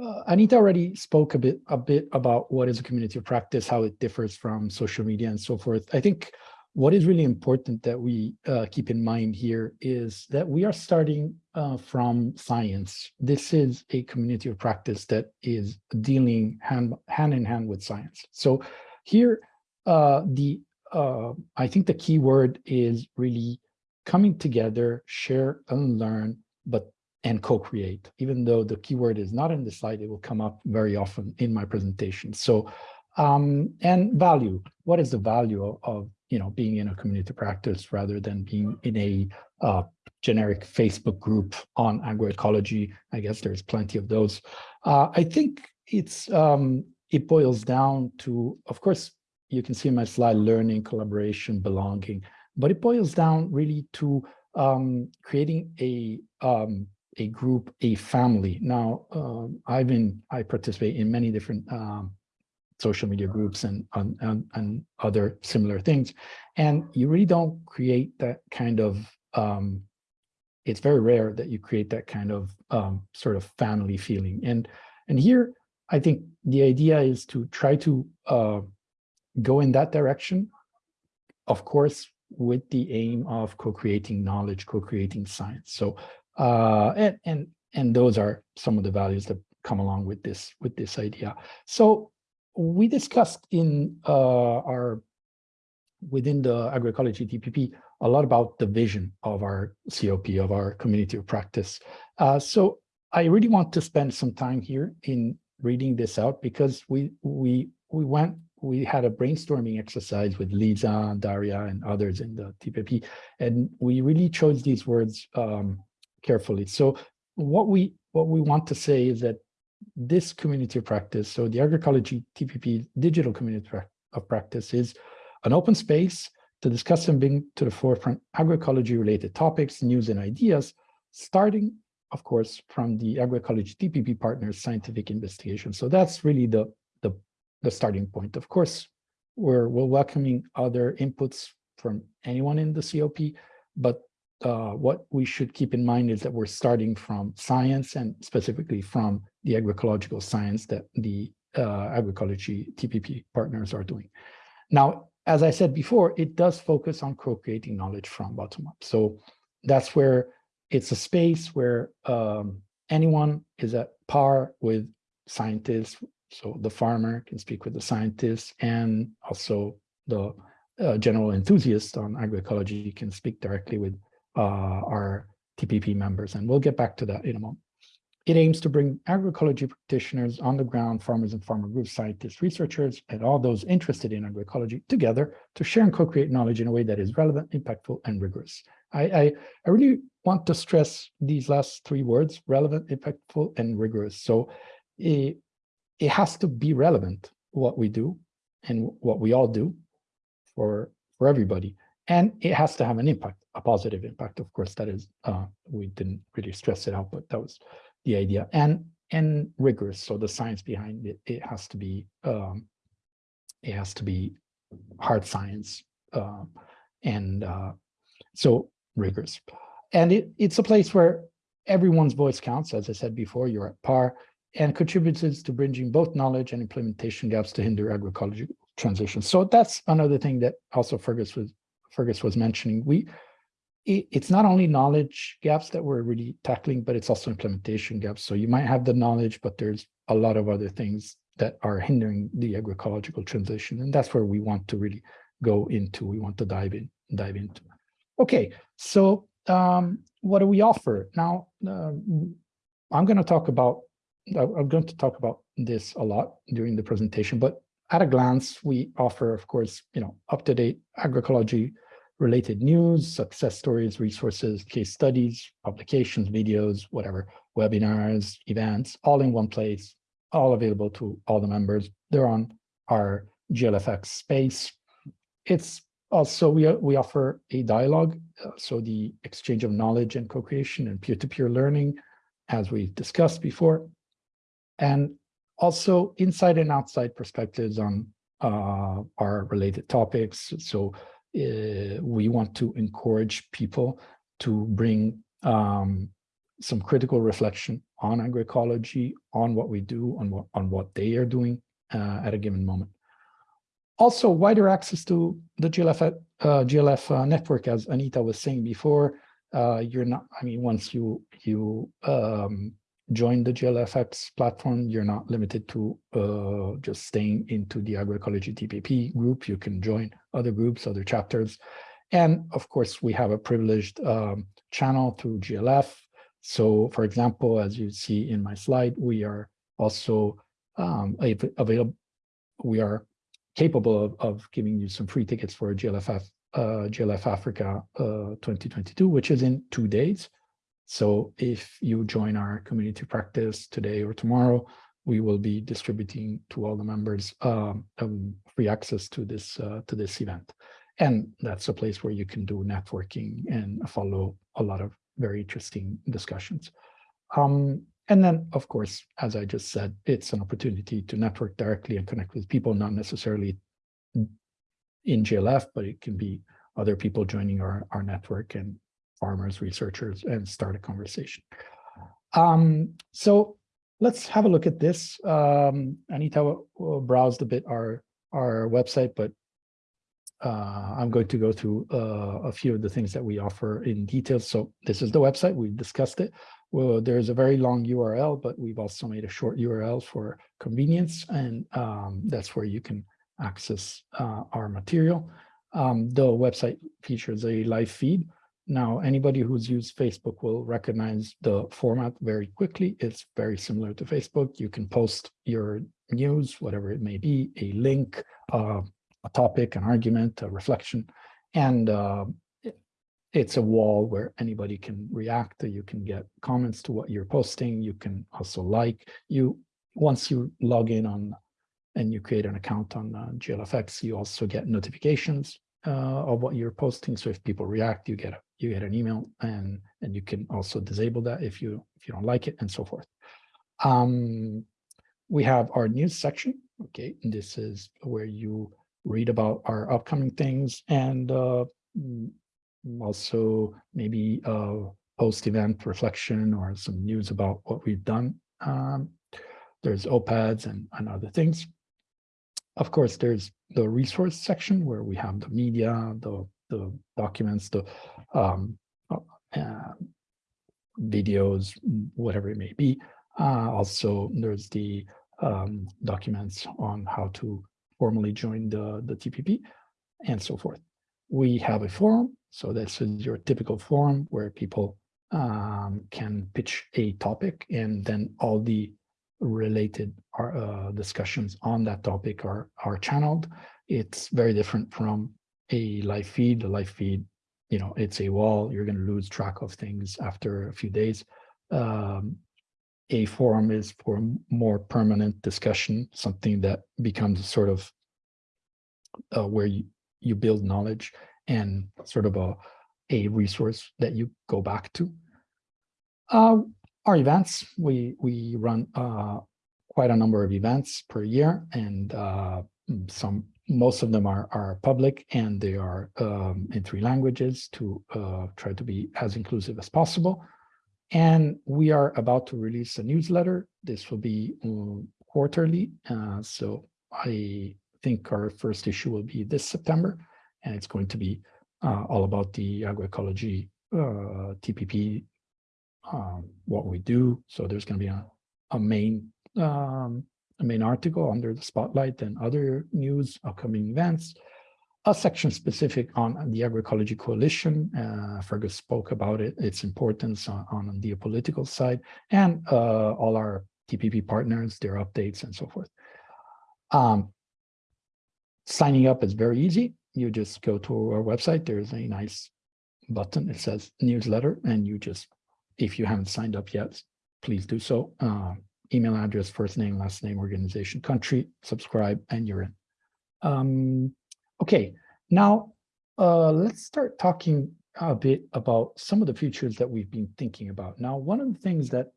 uh, Anita already spoke a bit a bit about what is a community of practice, how it differs from social media and so forth. I think what is really important that we uh, keep in mind here is that we are starting uh, from science. This is a community of practice that is dealing hand, hand in hand with science. So here, uh, the uh, I think the key word is really coming together, share and learn, but and co-create. Even though the keyword is not in the slide, it will come up very often in my presentation. So, um, and value. What is the value of, of, you know being in a community practice rather than being in a uh, generic Facebook group on agroecology? I guess there's plenty of those. Uh, I think it's um, it boils down to, of course, you can see in my slide, learning, collaboration, belonging, but it boils down really to um, creating a um, a group, a family. Now, um, I've been, I participate in many different um, social media groups and, and, and other similar things. And you really don't create that kind of, um, it's very rare that you create that kind of um, sort of family feeling. And, and here, I think the idea is to try to uh, go in that direction, of course, with the aim of co-creating knowledge, co-creating science. So uh, and and and those are some of the values that come along with this with this idea. So we discussed in uh, our within the agroecology TPP a lot about the vision of our COP of our community of practice. Uh, so I really want to spend some time here in reading this out because we we we went we had a brainstorming exercise with Lisa, Daria, and others in the TPP, and we really chose these words um, carefully. So what we what we want to say is that this community of practice, so the agroecology TPP digital community of practice is an open space to discuss and bring to the forefront agroecology related topics, news and ideas, starting, of course, from the agroecology TPP partners scientific investigation. So that's really the, the, the starting point. Of course, we're, we're welcoming other inputs from anyone in the COP, but uh, what we should keep in mind is that we're starting from science and specifically from the agroecological science that the uh, agroecology TPP partners are doing. Now, as I said before, it does focus on co-creating knowledge from bottom up. So that's where it's a space where um, anyone is at par with scientists. So the farmer can speak with the scientists and also the uh, general enthusiast on agroecology can speak directly with uh, our TPP members, and we'll get back to that in a moment. It aims to bring agroecology practitioners on the ground, farmers and farmer groups, scientists, researchers, and all those interested in agroecology together to share and co-create knowledge in a way that is relevant, impactful, and rigorous. I, I, I, really want to stress these last three words, relevant, impactful, and rigorous. So it, it has to be relevant, what we do and what we all do for, for everybody. And it has to have an impact a positive impact. Of course, that is, uh, we didn't really stress it out, but that was the idea. And and rigorous. So the science behind it, it has to be, um, it has to be hard science. Uh, and uh, so rigorous. And it, it's a place where everyone's voice counts. As I said before, you're at par and contributes to bridging both knowledge and implementation gaps to hinder agroecology transition. So that's another thing that also Fergus was Fergus was mentioning. We it's not only knowledge gaps that we're really tackling, but it's also implementation gaps. So you might have the knowledge, but there's a lot of other things that are hindering the agroecological transition. And that's where we want to really go into, we want to dive in, dive into. Okay, so um, what do we offer? Now, uh, I'm going to talk about, I'm going to talk about this a lot during the presentation, but at a glance, we offer, of course, you know, up-to-date agroecology related news, success stories, resources, case studies, publications, videos, whatever, webinars, events, all in one place, all available to all the members. They're on our GLFX space. It's also, we, we offer a dialogue, uh, so the exchange of knowledge and co-creation and peer-to-peer learning, as we've discussed before, and also inside and outside perspectives on uh, our related topics. So uh, we want to encourage people to bring um, some critical reflection on agroecology, on what we do, on what on what they are doing uh, at a given moment. Also, wider access to the GLF, uh, GLF uh, network, as Anita was saying before, you're not, I mean, once you, you um, join the GLFX platform, you're not limited to uh, just staying into the agroecology TPP group. You can join other groups, other chapters. And of course, we have a privileged um, channel through GLF. So for example, as you see in my slide, we are also um, available, we are capable of, of giving you some free tickets for GLFF, uh, GLF Africa uh, 2022, which is in two days. So if you join our community practice today or tomorrow, we will be distributing to all the members um, um, free access to this uh, to this event. And that's a place where you can do networking and follow a lot of very interesting discussions. Um, and then, of course, as I just said, it's an opportunity to network directly and connect with people, not necessarily in GLF, but it can be other people joining our, our network and farmers, researchers, and start a conversation. Um, so let's have a look at this. Um, Anita browsed a bit our, our website, but uh, I'm going to go through uh, a few of the things that we offer in detail. So this is the website, we discussed it. Well, there's a very long URL, but we've also made a short URL for convenience, and um, that's where you can access uh, our material. Um, the website features a live feed. Now, anybody who's used Facebook will recognize the format very quickly. It's very similar to Facebook. You can post your news, whatever it may be, a link, uh, a topic, an argument, a reflection, and uh, it's a wall where anybody can react. You can get comments to what you're posting. You can also like you. Once you log in on and you create an account on uh, GLFX, you also get notifications uh, of what you're posting. So if people react, you get a, you get an email, and and you can also disable that if you if you don't like it, and so forth. Um, we have our news section. Okay, and this is where you read about our upcoming things and uh, also maybe a post-event reflection or some news about what we've done. Um, there's op-eds and, and other things. Of course, there's the resource section where we have the media, the, the documents, the um, uh, videos, whatever it may be. Uh, also, there's the um, documents on how to formally join the, the TPP and so forth. We have a forum so this is your typical forum where people um, can pitch a topic and then all the related uh, discussions on that topic are, are channeled. It's very different from a live feed. The live feed, you know, it's a wall. You're going to lose track of things after a few days. Um, a forum is for more permanent discussion, something that becomes sort of uh, where you, you build knowledge and sort of a, a resource that you go back to. Uh, our events, we, we run uh, quite a number of events per year and uh, some most of them are, are public and they are um, in three languages to uh, try to be as inclusive as possible. And we are about to release a newsletter. This will be um, quarterly. Uh, so I think our first issue will be this September and it's going to be uh, all about the agroecology uh, TPP, um, what we do. So there's going to be a, a main um, a main article under the spotlight and other news, upcoming events, a section specific on the agroecology coalition. Uh, Fergus spoke about it, its importance on, on the political side, and uh, all our TPP partners, their updates, and so forth. Um, signing up is very easy you just go to our website. There's a nice button. It says newsletter, and you just, if you haven't signed up yet, please do so. Uh, email address, first name, last name, organization, country, subscribe, and you're in. Um, okay, now uh, let's start talking a bit about some of the features that we've been thinking about. Now, one of the things that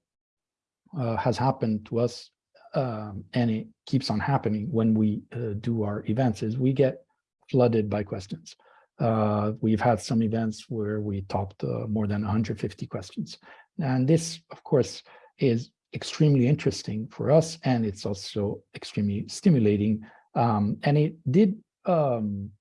uh, has happened to us, um, and it keeps on happening when we uh, do our events, is we get flooded by questions. Uh, we've had some events where we topped uh, more than 150 questions. And this, of course, is extremely interesting for us, and it's also extremely stimulating. Um, and it did um,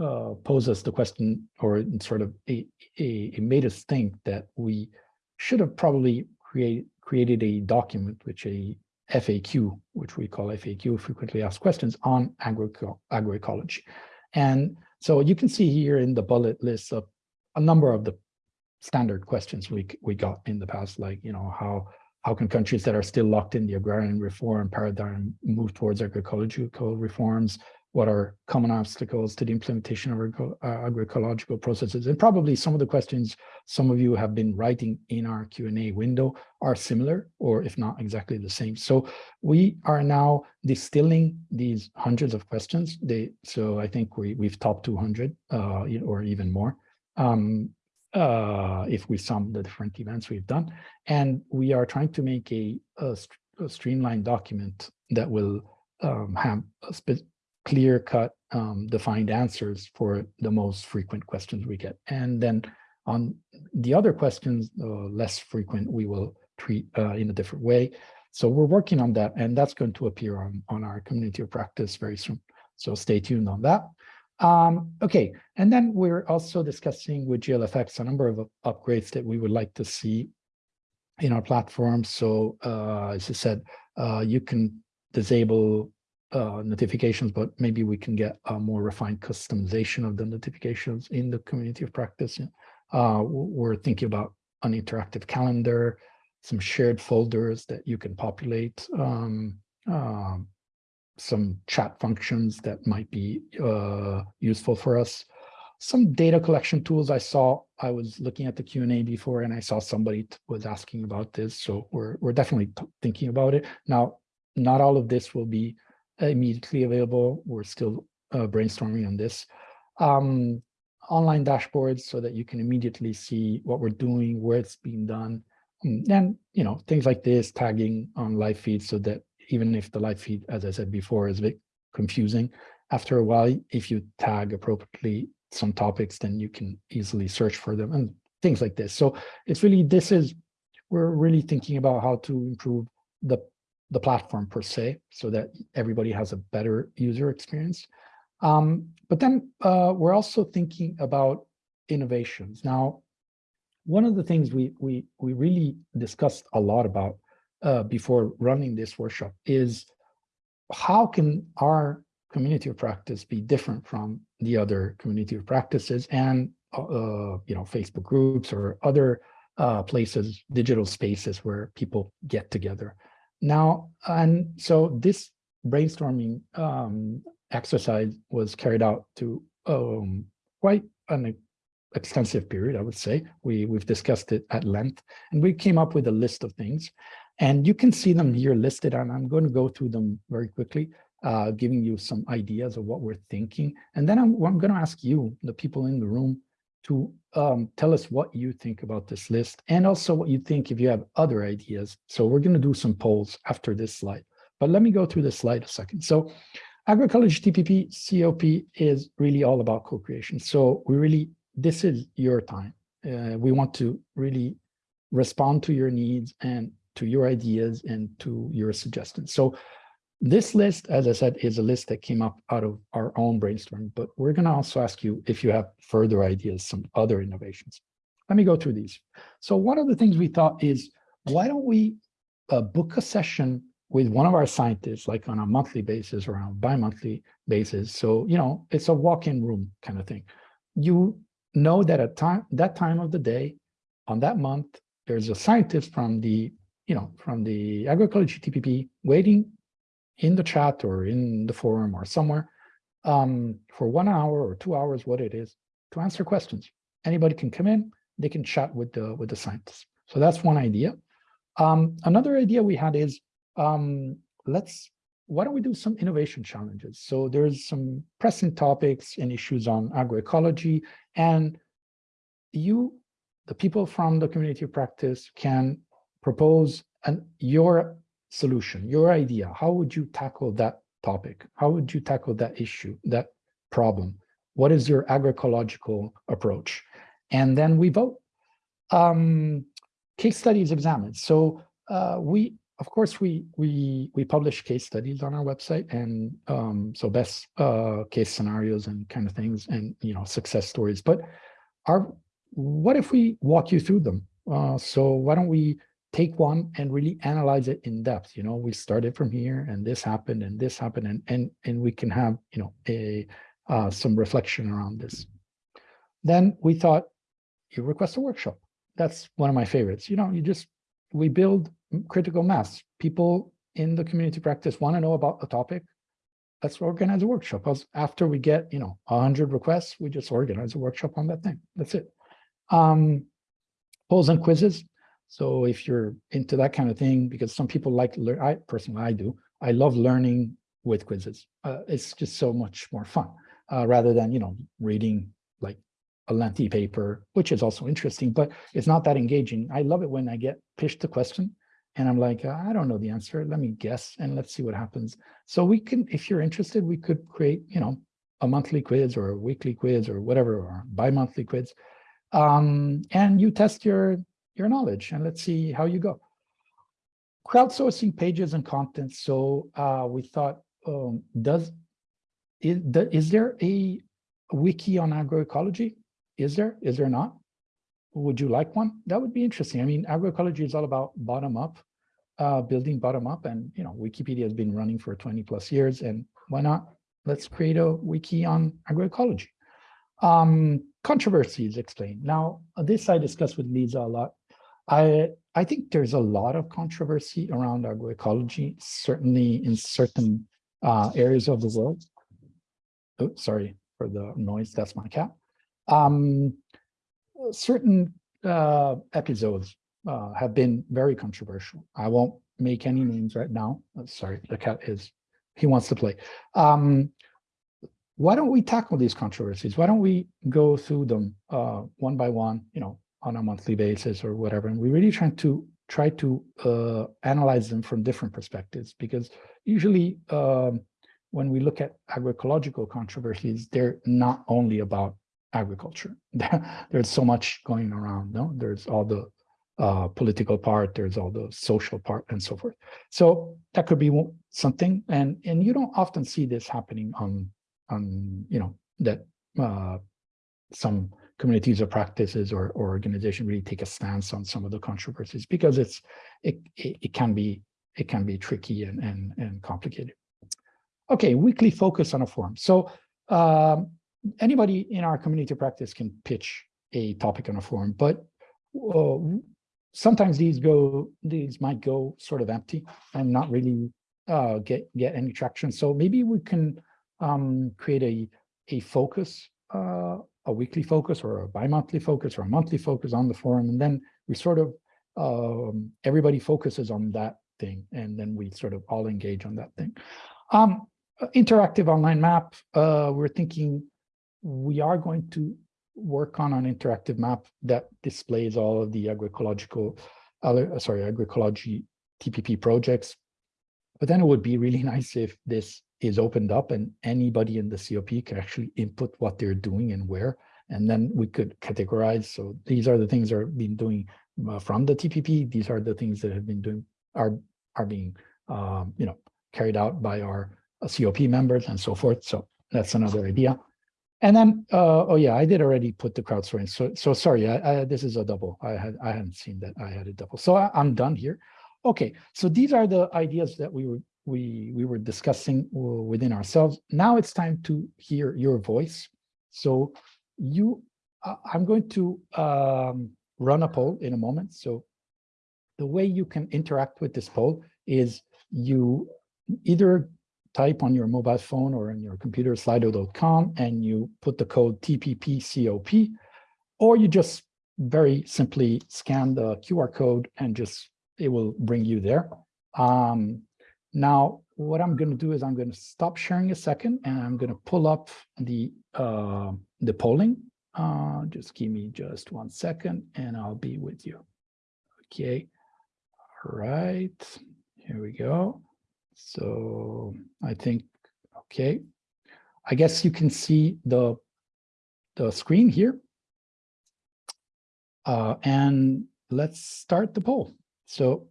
uh, posed us the question or sort of it made us think that we should have probably create, created a document which a FAQ, which we call FAQ, frequently asked questions on agroecology. And so you can see here in the bullet list of a number of the standard questions we we got in the past, like, you know, how how can countries that are still locked in the agrarian reform paradigm move towards agroecological reforms? What are common obstacles to the implementation of uh, agroecological processes? And probably some of the questions some of you have been writing in our Q&A window are similar, or if not exactly the same. So we are now distilling these hundreds of questions. They, so I think we, we've topped 200 uh, or even more. Um, uh, if we sum the different events we've done. And we are trying to make a, a, a streamlined document that will um, have clear cut um, defined answers for the most frequent questions we get. And then on the other questions, uh, less frequent, we will treat uh, in a different way. So we're working on that, and that's going to appear on, on our community of practice very soon. So stay tuned on that. Um, okay, and then we're also discussing with GLFX a number of upgrades that we would like to see in our platform. So uh, as I said, uh, you can disable uh, notifications, but maybe we can get a more refined customization of the notifications in the community of practice. Uh, we're thinking about an interactive calendar, some shared folders that you can populate, um, um some chat functions that might be uh, useful for us. Some data collection tools I saw, I was looking at the Q&A before and I saw somebody was asking about this. So we're, we're definitely thinking about it. Now, not all of this will be immediately available. We're still uh, brainstorming on this. Um, online dashboards so that you can immediately see what we're doing, where it's being done, and you know things like this, tagging on live feeds so that even if the live feed, as I said before, is a bit confusing. After a while, if you tag appropriately some topics, then you can easily search for them and things like this. So it's really, this is, we're really thinking about how to improve the, the platform per se, so that everybody has a better user experience. Um, but then uh, we're also thinking about innovations. Now, one of the things we we we really discussed a lot about uh, before running this workshop is how can our community of practice be different from the other community of practices and uh, you know Facebook groups or other uh, places, digital spaces where people get together. Now, and so this brainstorming um, exercise was carried out to um, quite an extensive period, I would say. We, we've discussed it at length, and we came up with a list of things. And you can see them here listed, and I'm going to go through them very quickly, uh, giving you some ideas of what we're thinking. And then I'm, I'm going to ask you, the people in the room, to um, tell us what you think about this list, and also what you think if you have other ideas. So we're going to do some polls after this slide. But let me go through this slide a second. So agroecology TPP COP is really all about co-creation. So we really, this is your time. Uh, we want to really respond to your needs and to your ideas and to your suggestions. So this list, as I said, is a list that came up out of our own brainstorming, but we're going to also ask you if you have further ideas, some other innovations. Let me go through these. So one of the things we thought is, why don't we uh, book a session with one of our scientists, like on a monthly basis or on a bi-monthly basis. So, you know, it's a walk-in room kind of thing. You know that at time that time of the day, on that month, there's a scientist from the you know, from the agroecology TPP waiting in the chat or in the forum or somewhere um, for one hour or two hours, what it is, to answer questions. Anybody can come in, they can chat with the with the scientists. So that's one idea. Um, another idea we had is um, let's why don't we do some innovation challenges? So there's some pressing topics and issues on agroecology, and you, the people from the community of practice, can propose an, your solution, your idea. How would you tackle that topic? How would you tackle that issue, that problem? What is your agroecological approach? And then we vote. Um, case studies examined. So uh, we of course, we we we publish case studies on our website, and um, so best uh, case scenarios and kind of things, and you know success stories. But our what if we walk you through them? Uh, so why don't we take one and really analyze it in depth? You know, we started from here, and this happened, and this happened, and and and we can have you know a uh, some reflection around this. Then we thought, you request a workshop. That's one of my favorites. You know, you just we build critical mass. People in the community practice want to know about a topic. Let's organize a workshop. After we get, you know, a hundred requests, we just organize a workshop on that thing. That's it. Um, polls and quizzes. So if you're into that kind of thing, because some people like learn, I personally, I do. I love learning with quizzes. Uh, it's just so much more fun uh, rather than, you know, reading like a lengthy paper, which is also interesting, but it's not that engaging. I love it when I get pitched a question and I'm like, I don't know the answer. Let me guess and let's see what happens. So we can, if you're interested, we could create, you know, a monthly quiz or a weekly quiz or whatever, or bi-monthly quiz. Um, and you test your, your knowledge and let's see how you go. Crowdsourcing pages and content. So uh, we thought, um, does, is, is there a wiki on agroecology? Is there, is there not? Would you like one? That would be interesting. I mean, agroecology is all about bottom up, uh, building bottom up. And, you know, Wikipedia has been running for 20 plus years. And why not? Let's create a wiki on agroecology. Um, controversies explained. Now, this I discussed with Lisa a lot. I, I think there's a lot of controversy around agroecology, certainly in certain uh, areas of the world. Oh, sorry for the noise, that's my cat. Um, certain uh, episodes uh, have been very controversial. I won't make any names right now. Uh, sorry, the cat is, he wants to play. Um, why don't we tackle these controversies? Why don't we go through them uh, one by one, you know, on a monthly basis or whatever? And we really try to try to uh, analyze them from different perspectives because usually um, when we look at agroecological controversies, they're not only about agriculture. there's so much going around. No, there's all the uh, political part, there's all the social part, and so forth. So that could be something, and and you don't often see this happening on on you know that uh, some communities or practices or, or organization really take a stance on some of the controversies because it's it it, it can be it can be tricky and and and complicated. Okay, weekly focus on a forum. So um, anybody in our community practice can pitch a topic on a forum, but uh, sometimes these go, these might go sort of empty and not really uh, get get any traction. So maybe we can um, create a a focus, uh, a weekly focus, or a bi-monthly focus, or a monthly focus on the forum, and then we sort of um, everybody focuses on that thing, and then we sort of all engage on that thing. Um, interactive online map. Uh, we're thinking we are going to work on an interactive map that displays all of the agroecological, sorry, agroecology TPP projects. But then it would be really nice if this is opened up and anybody in the COP can actually input what they're doing and where, and then we could categorize. So these are the things that have been doing uh, from the TPP. These are the things that have been doing are are being um, you know carried out by our uh, COP members and so forth. So that's another idea. And then, uh, oh yeah, I did already put the crowdsourcing. So, so sorry, I, I, this is a double. I had I hadn't seen that I had a double. So I, I'm done here. Okay, so these are the ideas that we were we we were discussing within ourselves. Now it's time to hear your voice. So you, uh, I'm going to um, run a poll in a moment. So the way you can interact with this poll is you either type on your mobile phone or on your computer slido.com and you put the code TPPCOP, or you just very simply scan the QR code and just it will bring you there. Um, now, what I'm going to do is I'm going to stop sharing a second and I'm going to pull up the uh, the polling. Uh, just give me just one second and I'll be with you. Okay. All right. Here we go. So I think, okay. I guess you can see the, the screen here. Uh, and let's start the poll. So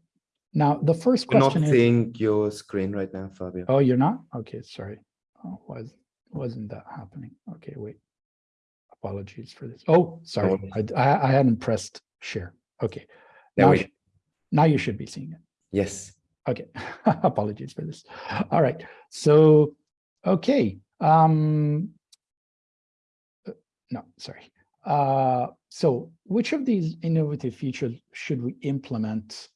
Now, the first We're not question is, seeing your screen right now, Fabio. oh, you're not? Okay, sorry. Oh, was, wasn't that happening? Okay, wait. Apologies for this. Oh, sorry. I, I, I hadn't pressed share. Okay. There Now, we now you should be seeing it. Yes. Okay, apologies for this. All right, so, okay, um. uh, No, sorry. Uh, so which of these innovative features should we implement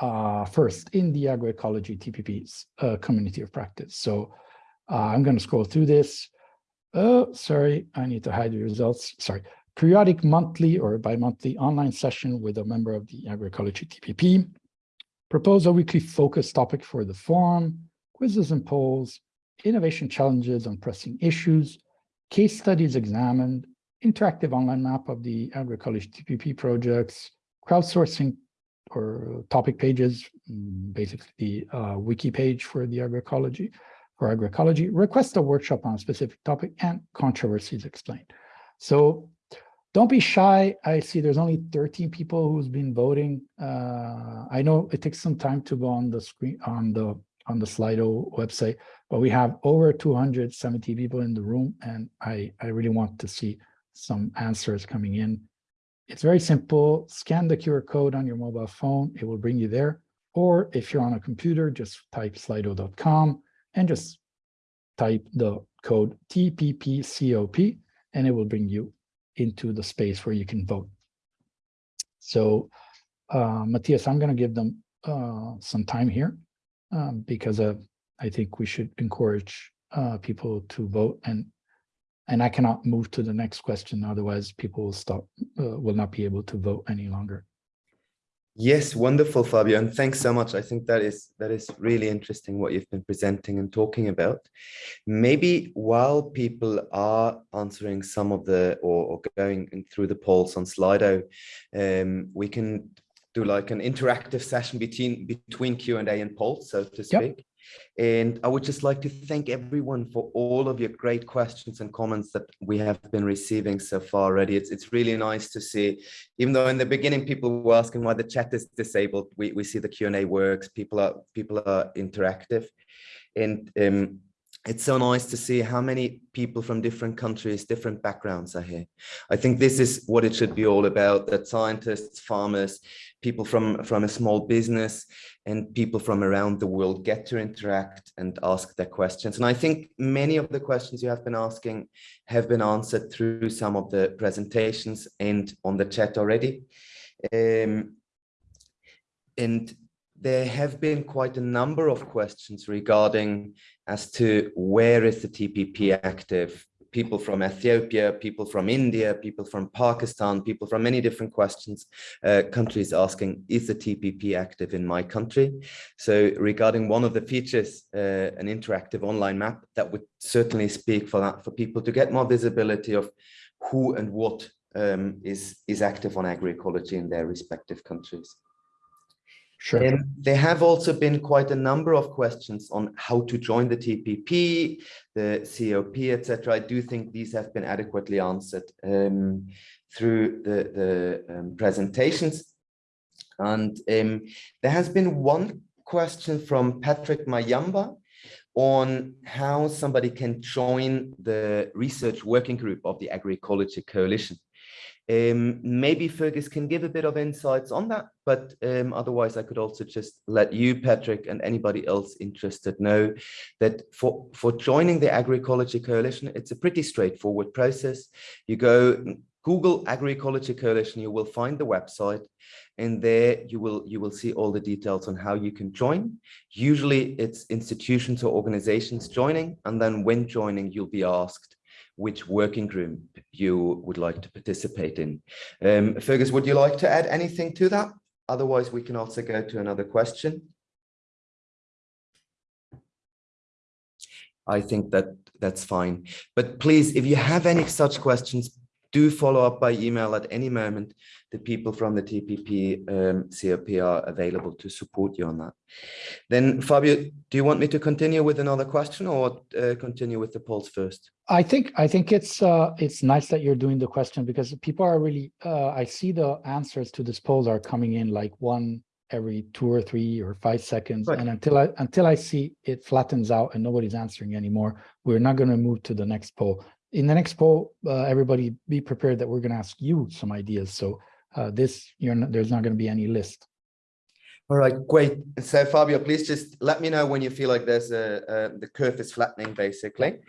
uh, first in the agroecology TPP's uh, community of practice? So uh, I'm going to scroll through this. Oh, sorry, I need to hide the results. Sorry. Periodic monthly or bi-monthly online session with a member of the agroecology TPP propose a weekly focus topic for the forum, quizzes and polls, innovation challenges on pressing issues, case studies examined, interactive online map of the agroecology TPP projects, crowdsourcing or topic pages, mm, basically the uh, wiki page for the agroecology, for agroecology, request a workshop on a specific topic and controversies explained. So don't be shy. I see there's only 13 people who's been voting. Uh, I know it takes some time to go on the screen on the on the Slido website, but we have over 270 people in the room, and I I really want to see some answers coming in. It's very simple. Scan the QR code on your mobile phone. It will bring you there. Or if you're on a computer, just type slido.com and just type the code TPPCOP, and it will bring you into the space where you can vote. So, uh, Matthias, I'm going to give them uh, some time here um, because uh, I think we should encourage uh, people to vote and and I cannot move to the next question. Otherwise, people will stop, uh, will not be able to vote any longer. Yes, wonderful, Fabio, and thanks so much. I think that is that is really interesting what you've been presenting and talking about. Maybe while people are answering some of the or, or going through the polls on Slido, um, we can do like an interactive session between between Q and A and polls, so to Yep. And I would just like to thank everyone for all of your great questions and comments that we have been receiving so far already. It's, it's really nice to see, even though in the beginning people were asking why the chat is disabled, we, we see the Q&A works, people are, people are interactive. And um, it's so nice to see how many people from different countries, different backgrounds are here. I think this is what it should be all about, that scientists, farmers, people from, from a small business and people from around the world get to interact and ask their questions. And I think many of the questions you have been asking have been answered through some of the presentations and on the chat already. Um, and there have been quite a number of questions regarding as to where is the TPP active, people from Ethiopia, people from India, people from Pakistan, people from many different questions, uh, countries asking, is the TPP active in my country? So regarding one of the features, uh, an interactive online map, that would certainly speak for that, for people to get more visibility of who and what um, is, is active on agroecology in their respective countries. Sure. Um, there have also been quite a number of questions on how to join the TPP, the COP, etc. I do think these have been adequately answered um, through the, the um, presentations. And um, there has been one question from Patrick Mayamba on how somebody can join the research working group of the Agroecology Coalition. Um, maybe Fergus can give a bit of insights on that, but um, otherwise I could also just let you, Patrick, and anybody else interested know that for, for joining the Agroecology Coalition, it's a pretty straightforward process. You go Google Agroecology Coalition, you will find the website and there you will you will see all the details on how you can join. Usually it's institutions or organizations joining, and then when joining, you'll be asked which working group you would like to participate in. Um, Fergus, would you like to add anything to that? Otherwise, we can also go to another question. I think that that's fine. But please, if you have any such questions, do follow up by email at any moment. The people from the TPP um, COP are available to support you on that. Then Fabio, do you want me to continue with another question or uh, continue with the polls first? I think I think it's uh, it's nice that you're doing the question because people are really uh, I see the answers to this poll are coming in like one every two or three or five seconds. Right. And until I until I see it flattens out and nobody's answering anymore, we're not going to move to the next poll. In the next poll, uh, everybody be prepared that we're going to ask you some ideas. So uh, this, not, there's not going to be any list. All right, great. So Fabio, please just let me know when you feel like there's a, a the curve is flattening, basically.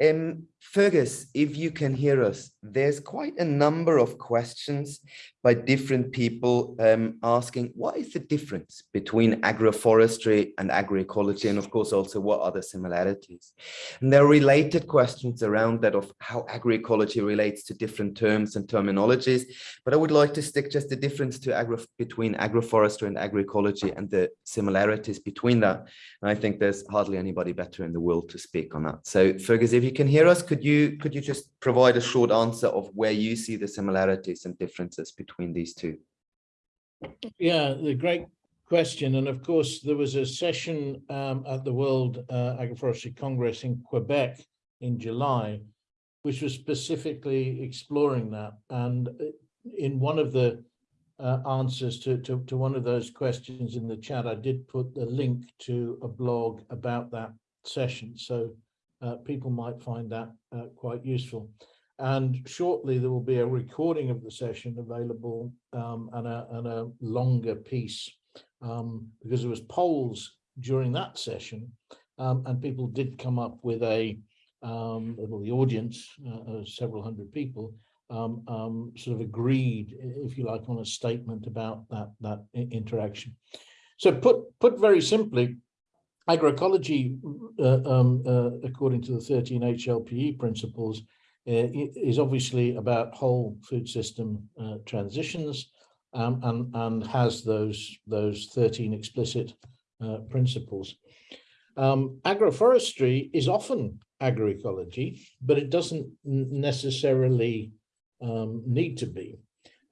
Um, Fergus, if you can hear us, there's quite a number of questions by different people um, asking what is the difference between agroforestry and agroecology, and of course also what are the similarities. And there are related questions around that of how agroecology relates to different terms and terminologies, but I would like to stick just the difference to agro between agroforestry and agroecology and the similarities between that. And I think there's hardly anybody better in the world to speak on that. So Fergus, if you can hear us, could you could you just provide a short answer of where you see the similarities and differences between these two? Yeah, the great question. And of course, there was a session um, at the World uh, Agroforestry Congress in Quebec in July, which was specifically exploring that. And uh, in one of the uh, answers to, to, to one of those questions in the chat, I did put the link to a blog about that session. So uh, people might find that uh, quite useful. And shortly there will be a recording of the session available um, and, a, and a longer piece um, because there was polls during that session um, and people did come up with a, um, well, the audience, uh, several hundred people, um, um, sort of agreed, if you like, on a statement about that, that interaction. So put, put very simply, agroecology, uh, um, uh, according to the 13 HLPE principles, uh, is obviously about whole food system uh, transitions um, and, and has those, those 13 explicit uh, principles. Um, agroforestry is often agroecology, but it doesn't necessarily um, need to be.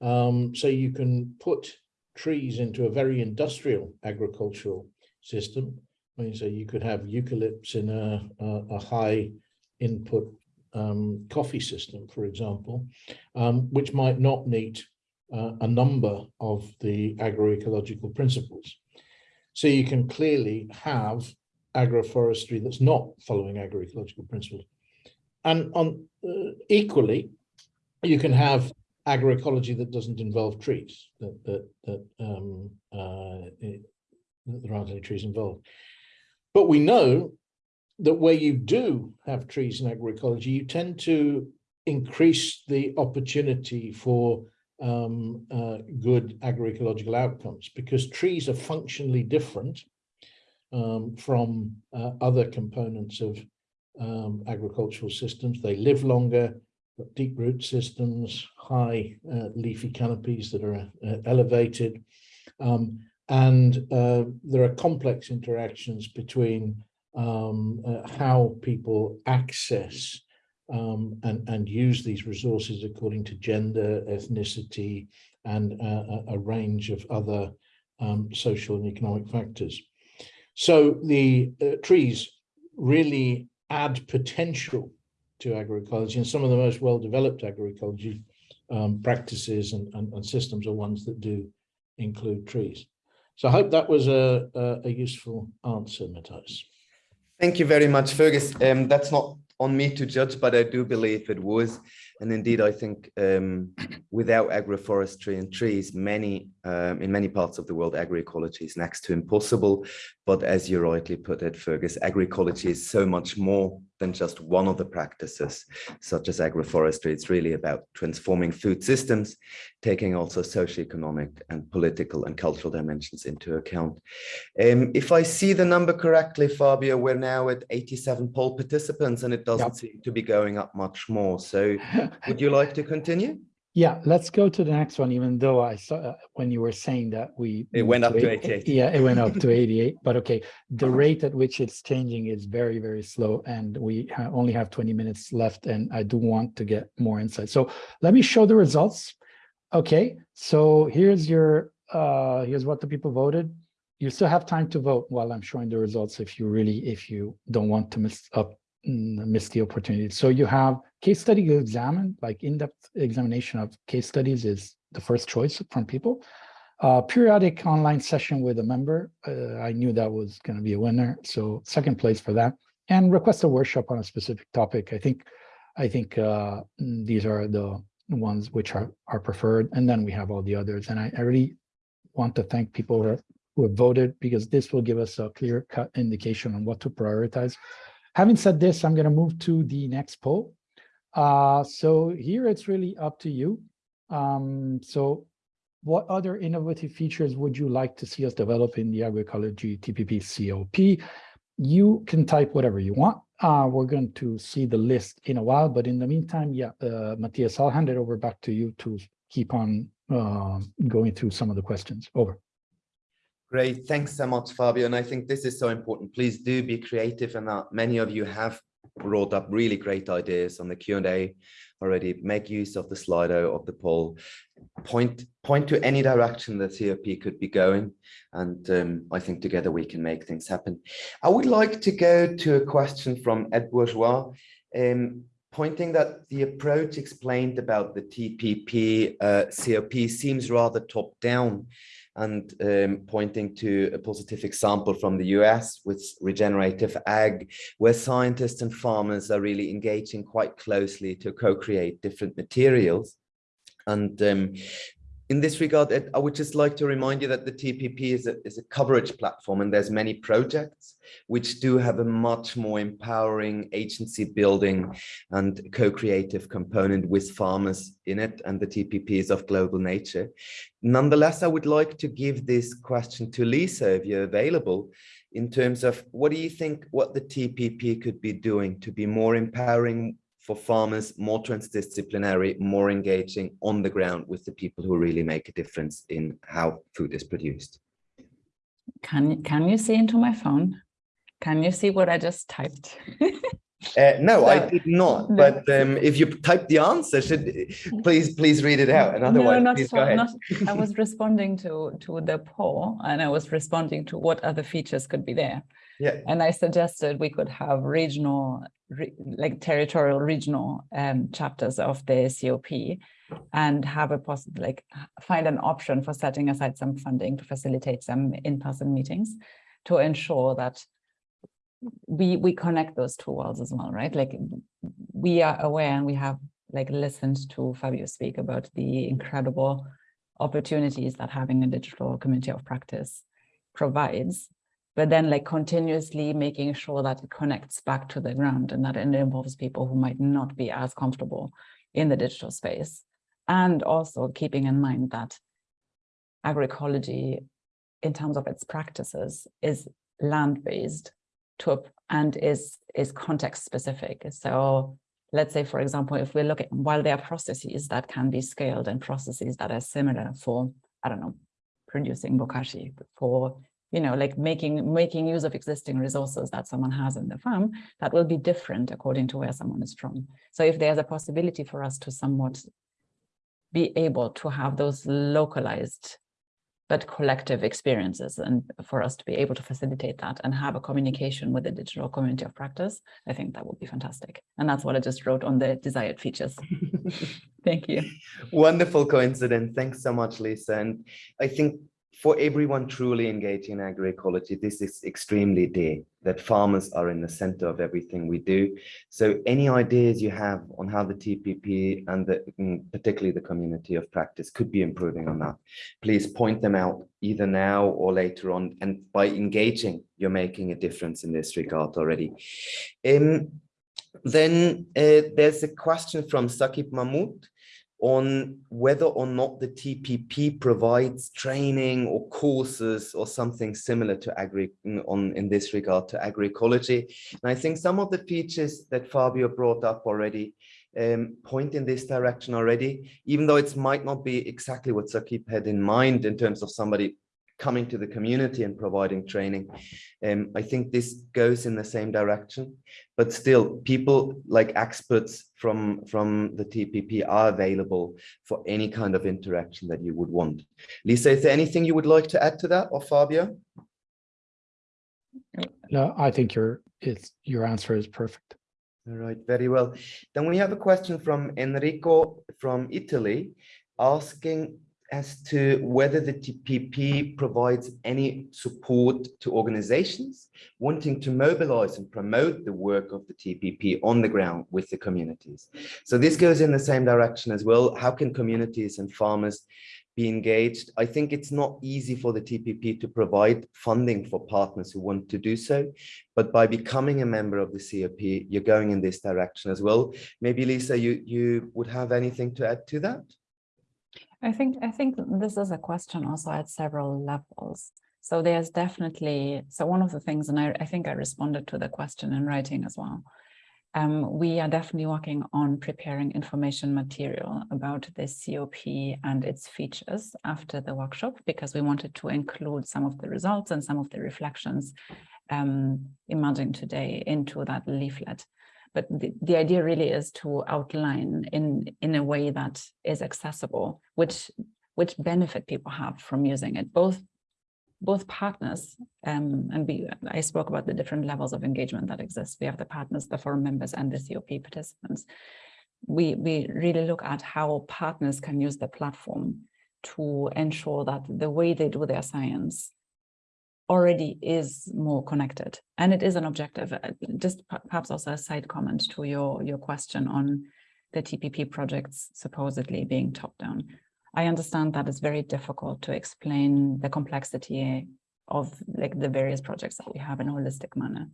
Um, so you can put trees into a very industrial agricultural system. I mean, so you could have eucalypts in a, a, a high input um, coffee system, for example, um, which might not meet uh, a number of the agroecological principles. So you can clearly have agroforestry that's not following agroecological principles. And on uh, equally, you can have agroecology that doesn't involve trees, that, that, that um, uh, it, there aren't any trees involved. But we know that where you do have trees in agroecology, you tend to increase the opportunity for um, uh, good agroecological outcomes because trees are functionally different um, from uh, other components of um, agricultural systems. They live longer, deep root systems, high uh, leafy canopies that are uh, elevated. Um, and uh, there are complex interactions between um, uh, how people access um, and, and use these resources according to gender, ethnicity, and uh, a range of other um, social and economic factors. So the uh, trees really add potential to agroecology and some of the most well-developed agroecology um, practices and, and, and, systems are ones that do include trees. So I hope that was a, a, a useful answer, Matthias. Thank you very much, Fergus. Um, that's not on me to judge, but I do believe it was. And indeed, I think um, without agroforestry and trees, many um, in many parts of the world, agroecology is next to impossible. But as you rightly put it, Fergus, agroecology is so much more than just one of the practices, such as agroforestry. It's really about transforming food systems, taking also socioeconomic and political and cultural dimensions into account. Um, if I see the number correctly, Fabio, we're now at 87 poll participants and it doesn't yep. seem to be going up much more. So would you like to continue? Yeah, let's go to the next one, even though I saw uh, when you were saying that we it went up to 88. Yeah, it went up to 88. But okay, the rate at which it's changing is very, very slow. And we only have 20 minutes left. And I do want to get more insight. So let me show the results. Okay, so here's your uh here's what the people voted. You still have time to vote while I'm showing the results if you really if you don't want to miss up miss the opportunity. So you have case study examine, like in-depth examination of case studies is the first choice from people. Uh, periodic online session with a member. Uh, I knew that was going to be a winner, so second place for that. And request a workshop on a specific topic. I think, I think uh, mm, these are the ones which are are preferred, and then we have all the others. And I, I really want to thank people who, who have voted because this will give us a clear cut indication on what to prioritize. Having said this, I'm going to move to the next poll. Uh, so here it's really up to you. Um, so what other innovative features would you like to see us develop in the agroecology TPP COP? You can type whatever you want. Uh, we're going to see the list in a while, but in the meantime, yeah, uh, Matthias, I'll hand it over back to you to keep on uh, going through some of the questions. Over. Great, thanks so much, Fabio. And I think this is so important. Please do be creative and many of you have brought up really great ideas on the Q&A already. Make use of the Slido of the poll. Point, point to any direction the COP could be going. And um, I think together we can make things happen. I would like to go to a question from Ed Bourgeois. Um, pointing that the approach explained about the TPP uh, COP seems rather top down and um, pointing to a positive example from the US with regenerative ag, where scientists and farmers are really engaging quite closely to co-create different materials. And um, in this regard, I would just like to remind you that the TPP is a, is a coverage platform and there's many projects which do have a much more empowering agency building and co-creative component with farmers in it and the TPP is of global nature. Nonetheless, I would like to give this question to Lisa if you're available in terms of what do you think what the TPP could be doing to be more empowering for farmers, more transdisciplinary, more engaging on the ground with the people who really make a difference in how food is produced. Can, can you see into my phone? Can you see what I just typed? Uh, no, I did not. No. But um, if you type the answer, should please please read it out. And otherwise, no, not, please so- go ahead. not I was responding to to the poll and I was responding to what other features could be there. Yeah. And I suggested we could have regional, re, like territorial regional um, chapters of the COP and have a possible, like find an option for setting aside some funding to facilitate some in-person meetings to ensure that we we connect those two worlds as well, right? Like we are aware and we have like listened to Fabio speak about the incredible opportunities that having a digital community of practice provides, but then like continuously making sure that it connects back to the ground and that it involves people who might not be as comfortable in the digital space. And also keeping in mind that agroecology in terms of its practices is land-based to and is is context specific. So let's say, for example, if we look at while there are processes that can be scaled and processes that are similar for, I don't know, producing bokashi, for you know, like making making use of existing resources that someone has in the farm, that will be different according to where someone is from. So if there's a possibility for us to somewhat be able to have those localized but collective experiences and for us to be able to facilitate that and have a communication with the digital community of practice, I think that would be fantastic. And that's what I just wrote on the desired features. Thank you. Wonderful coincidence. Thanks so much, Lisa. And I think for everyone truly engaged in agroecology, this is extremely dear that farmers are in the center of everything we do. So any ideas you have on how the TPP and the, mm, particularly the community of practice could be improving on that, please point them out either now or later on. And by engaging, you're making a difference in this regard already. Um, then uh, there's a question from Sakib Mahmood on whether or not the TPP provides training or courses or something similar to agri on in this regard to agroecology. And I think some of the features that Fabio brought up already um, point in this direction already, even though it might not be exactly what Sakib had in mind in terms of somebody coming to the community and providing training. Um, I think this goes in the same direction, but still people like experts from, from the TPP are available for any kind of interaction that you would want. Lisa, is there anything you would like to add to that or Fabio? No, I think your it's your answer is perfect. All right, very well. Then we have a question from Enrico from Italy asking as to whether the TPP provides any support to organizations wanting to mobilize and promote the work of the TPP on the ground with the communities. So this goes in the same direction as well. How can communities and farmers be engaged? I think it's not easy for the TPP to provide funding for partners who want to do so, but by becoming a member of the COP, you're going in this direction as well. Maybe Lisa, you, you would have anything to add to that? I think I think this is a question also at several levels. So there's definitely so one of the things, and I, I think I responded to the question in writing as well. Um, we are definitely working on preparing information material about the COP and its features after the workshop because we wanted to include some of the results and some of the reflections um, emerging today into that leaflet. But the, the idea really is to outline in, in a way that is accessible, which, which benefit people have from using it, both both partners, um, and we, I spoke about the different levels of engagement that exist. We have the partners, the forum members, and the COP participants. We, we really look at how partners can use the platform to ensure that the way they do their science already is more connected. And it is an objective. Uh, Just perhaps also a side comment to your, your question on the TPP projects supposedly being top down. I understand that it's very difficult to explain the complexity of like the various projects that we have in a holistic manner.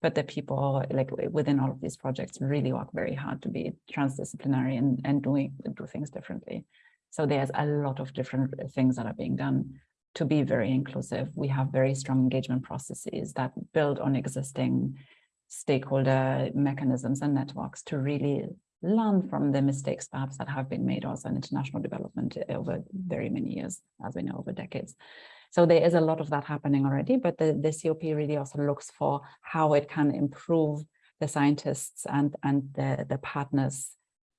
But the people like within all of these projects really work very hard to be transdisciplinary and, and doing do things differently. So there's a lot of different things that are being done to be very inclusive. We have very strong engagement processes that build on existing stakeholder mechanisms and networks to really learn from the mistakes perhaps that have been made also in international development over very many years, as we know, over decades. So there is a lot of that happening already, but the, the COP really also looks for how it can improve the scientists and, and the, the partners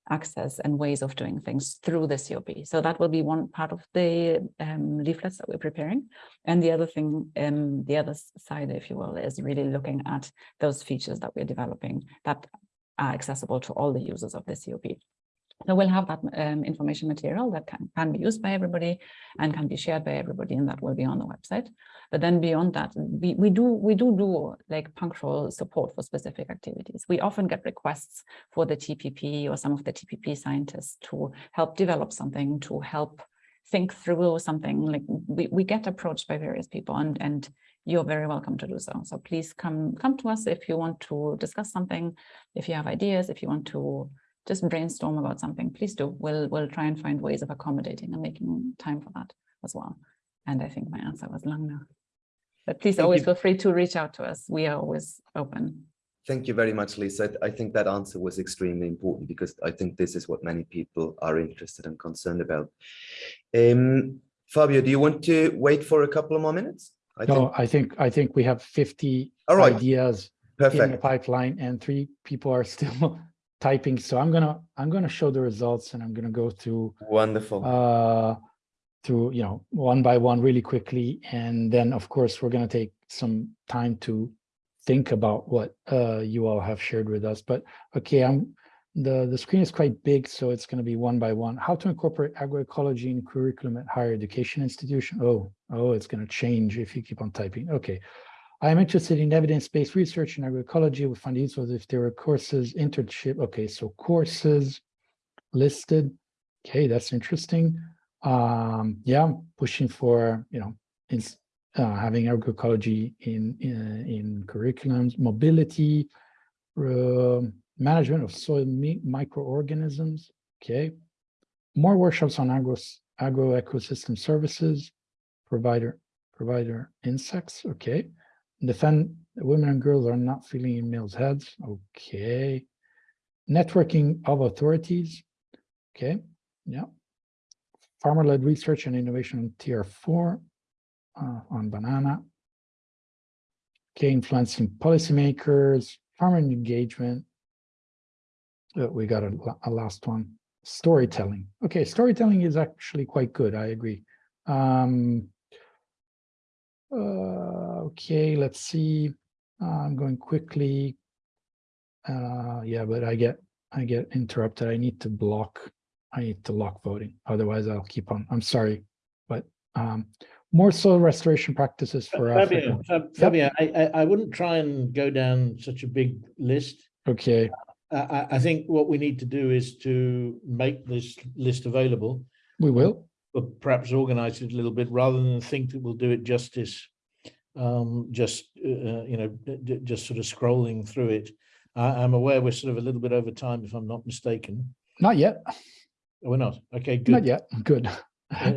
access and ways of doing things through the COP. So that will be one part of the um, leaflets that we're preparing. And the other thing, um, the other side, if you will, is really looking at those features that we're developing that are accessible to all the users of the COP. So we'll have that um, information material that can, can be used by everybody and can be shared by everybody, and that will be on the website. But then beyond that, we, we do we do do like punctual support for specific activities. We often get requests for the TPP or some of the TPP scientists to help develop something, to help think through something. Like we, we get approached by various people, and and you're very welcome to do so. So please come come to us if you want to discuss something, if you have ideas, if you want to just brainstorm about something, please do. We'll, we'll try and find ways of accommodating and making time for that as well. And I think my answer was long now. But please Thank always you. feel free to reach out to us. We are always open. Thank you very much, Lisa. I think that answer was extremely important because I think this is what many people are interested and concerned about. Um, Fabio, do you want to wait for a couple of more minutes? I No, think, I think, I think we have 50 All right. ideas in the pipeline and three people are still typing. So I'm gonna, I'm gonna show the results and I'm gonna go through Wonderful. uh, through, you know, one by one really quickly. And then, of course, we're going to take some time to think about what uh, you all have shared with us. But okay, I'm the, the screen is quite big, so it's going to be one by one. How to incorporate agroecology in curriculum at higher education institution. Oh, oh, it's going to change if you keep on typing. Okay. I am interested in evidence-based research in agroecology. We find useful if there are courses, internship. Okay, so courses listed. Okay, that's interesting um yeah pushing for you know in uh, having agroecology in, in in curriculums mobility uh, management of soil microorganisms okay more workshops on agro agro ecosystem services provider provider insects okay defend women and girls are not feeling in males heads okay networking of authorities okay yeah farmer-led research and innovation on tier four uh, on banana. Okay, influencing policymakers, farmer engagement. Uh, we got a, a last one, storytelling. Okay, storytelling is actually quite good. I agree. Um, uh, okay, let's see. Uh, I'm going quickly. Uh, yeah, but I get I get interrupted. I need to block I need to lock voting, otherwise I'll keep on. I'm sorry, but um, more soil restoration practices for Africa. Fabio, Fab- Fabio, I, I, I wouldn't try and go down such a big list. Okay, I, I, I think what we need to do is to make this list available, we will. but perhaps organize it a little bit rather than think that we'll do it justice. Um, just, uh, uh, you know, just sort of scrolling through it. I, I'm aware we're sort of a little bit over time, if I'm not mistaken. Not yet, We're not. Okay, not good. yet. Good.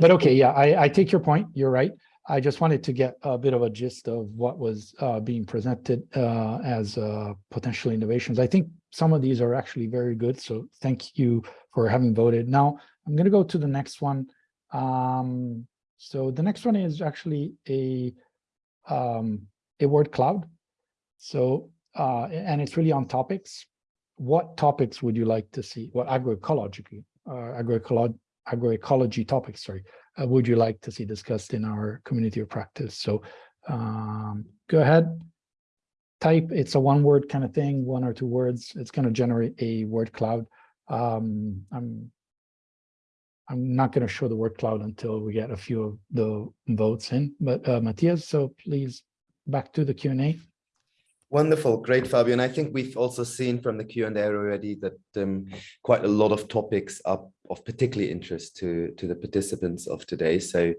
But okay, yeah, I, I take your point. You're right. I just wanted to get a bit of a gist of what was uh, being presented uh, as uh, potential innovations. I think some of these are actually very good. So thank you for having voted. Now I'm going to go to the next one. Um, so the next one is actually a um, a word cloud. So uh, and it's really on topics. What topics would you like to see? What agroecology, uh, agroecology agroecology topics, sorry, uh, would you like to see discussed in our community of practice? So um, go ahead, type, it's a one word kind of thing, one or two words. It's going to generate a word cloud. Um, I'm I'm not going to show the word cloud until we get a few of the votes in, but uh, Matthias, so please back to the Q&A. Wonderful, great, Fabio. And I think we've also seen from the Q and A already that um, quite a lot of topics are of particular interest to, to the participants of today. So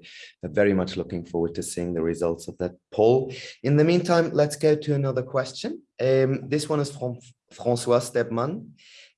I'm very much looking forward to seeing the results of that poll. In the meantime, let's go to another question. Um, this one is from Francois Stebman.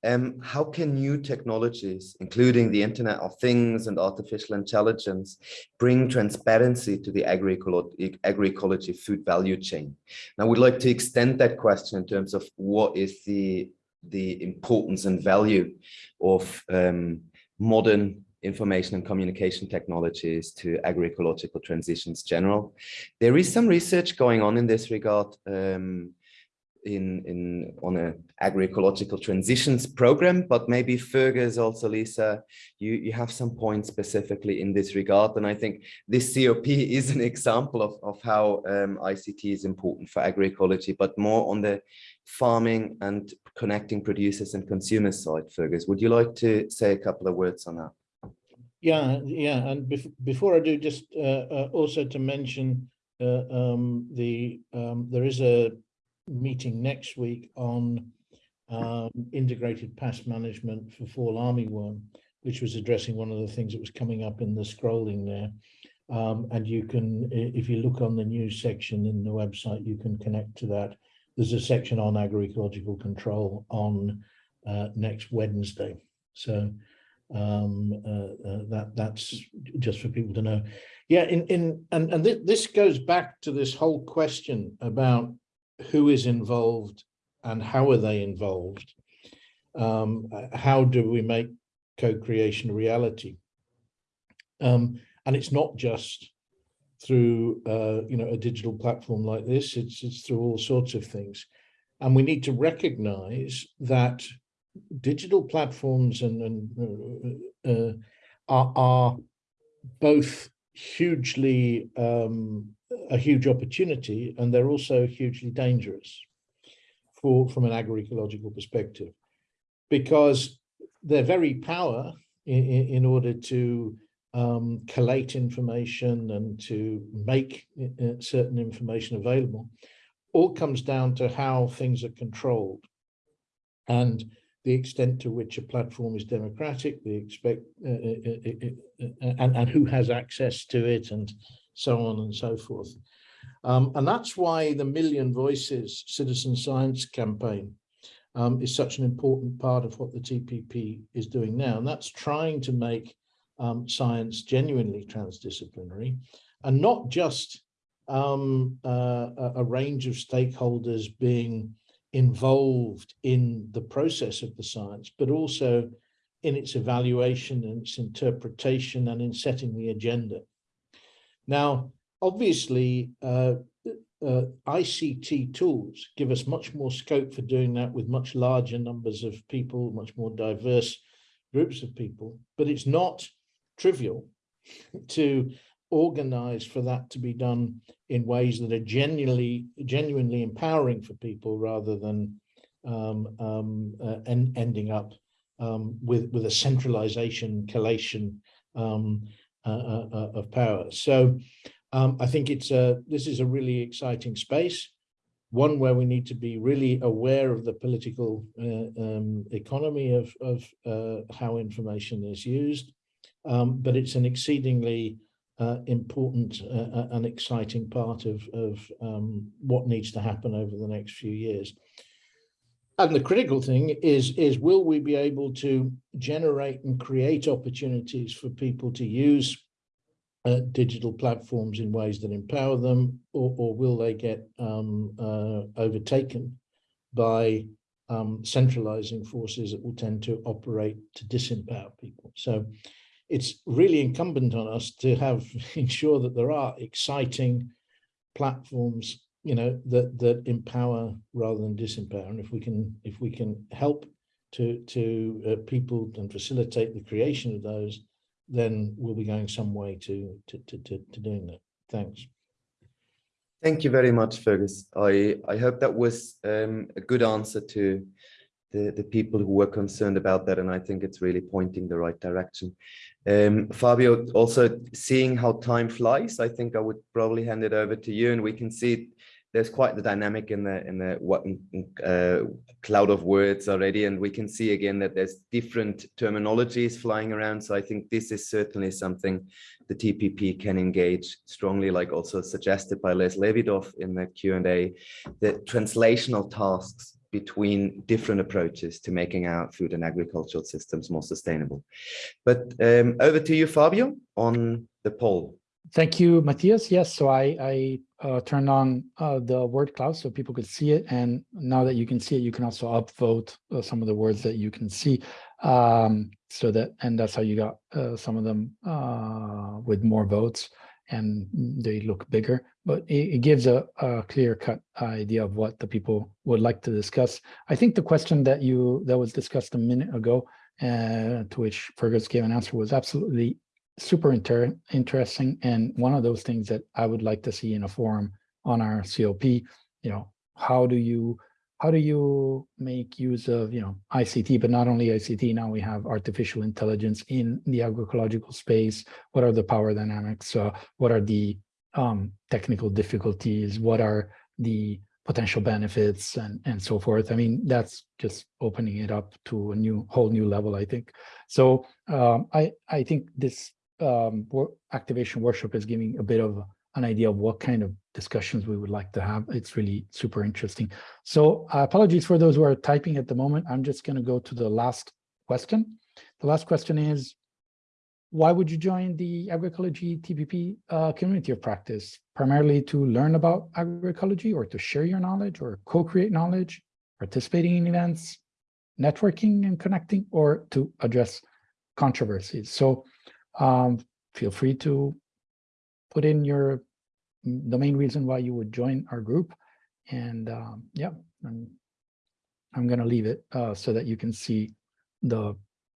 Um, how can new technologies, including the Internet of Things and artificial intelligence, bring transparency to the agroecology, food value chain? Now, we'd like to extend that question in terms of what is the, the importance and value of um, modern information and communication technologies to agroecological transitions general. There is some research going on in this regard um, in, in on a agroecological transitions program, but maybe Fergus also, Lisa, you, you have some points specifically in this regard. And I think this COP is an example of, of how um, ICT is important for agroecology, but more on the farming and connecting producers and consumers side, Fergus. Would you like to say a couple of words on that? Yeah, yeah, and bef before I do, just uh, uh, also to mention uh, um, the um, there is a meeting next week on um, integrated pest management for fall armyworm, which was addressing one of the things that was coming up in the scrolling there. Um, and you can, if you look on the news section in the website, you can connect to that. There's a section on agroecological control on uh, next Wednesday. So um uh, uh, that that's just for people to know yeah in in and and this, this goes back to this whole question about who is involved and how are they involved? Um how do we make co-creation reality? Um and it's not just through uh you know a digital platform like this it's it's through all sorts of things. And we need to recognize that digital platforms and, and uh, uh, are, are both hugely um, a huge opportunity and they're also hugely dangerous for from an agroecological perspective because their very power in, in order to um, collate information and to make uh, certain information available. All comes down to how things are controlled and the extent to which a platform is democratic, the expect uh, uh, uh, and, and who has access to it and so on and so forth. Um, and that's why the Million Voices Citizen Science campaign um, is such an important part of what the TPP is doing now. And that's trying to make um, science genuinely transdisciplinary and not just um, uh, a, a range of stakeholders being involved in the process of the science, but also in its evaluation and its interpretation and in setting the agenda. Now, obviously, uh, uh, ICT tools give us much more scope for doing that with much larger numbers of people, much more diverse groups of people, but it's not trivial to organize for that to be done in ways that are genuinely genuinely empowering for people rather than um, um, uh, en ending up um, with, with a centralization, collation um, of power. So um, I think it's a, this is a really exciting space, one where we need to be really aware of the political uh, um, economy of, of uh, how information is used. Um, but it's an exceedingly uh, important uh, and exciting part of, of um, what needs to happen over the next few years. And the critical thing is, is will we be able to generate and create opportunities for people to use uh, digital platforms in ways that empower them, or, or will they get um, uh, overtaken by um, centralizing forces that will tend to operate to disempower people? So it's really incumbent on us to have ensure that there are exciting platforms you know that that empower rather than disempower and if we can if we can help to to uh, people and facilitate the creation of those then we'll be going some way to to to, to, to doing that thanks Thank you very much, Fergus. I, I hope that was um, a good answer to the, the people who were concerned about that. And I think it's really pointing the right direction. Um, Fabio, also seeing how time flies, I think I would probably hand it over to you and we can see there's quite the dynamic in the in the what uh, cloud of words already and we can see again that there's different terminologies flying around. So i think this is certainly something the tpp can engage strongly like also suggested by Les Levidow in the q&a the translational tasks between different approaches to making our food and agricultural systems more sustainable. But um, over to you fabio on the poll Thank you, Matthias. Yes, so I, I uh, turned on uh, the word cloud so people could see it. And now that you can see it, you can also upvote uh, some of the words that you can see. Um, so that, and that's how you got uh, some of them uh, with more votes and they look bigger, but it, it gives a, a clear cut idea of what the people would like to discuss. I think the question that you, that was discussed a minute ago, uh, to which Fergus gave an answer was absolutely super inter interesting and one of those things that I would like to see in a forum on our COP, you know, how do you how do you make use of, you know, ICT, but not only ICT, now we have artificial intelligence in the agroecological space. What are the power dynamics? Uh, what are the um, technical difficulties? What are the potential benefits and, and so forth? I mean, that's just opening it up to a new whole new level, I think. So um, I, I think this um, activation workshop is giving a bit of an idea of what kind of discussions we would like to have. It's really super interesting. So uh, apologies for those who are typing at the moment. I'm just going to go to the last question. The last question is, why would you join the agroecology TPP uh, community of practice? Primarily to learn about agroecology or to share your knowledge or co-create knowledge, participating in events, networking and connecting, or to address controversies. So um, feel free to put in your the main reason why you would join our group. And um, yeah, I'm, I'm going to leave it uh, so that you can see the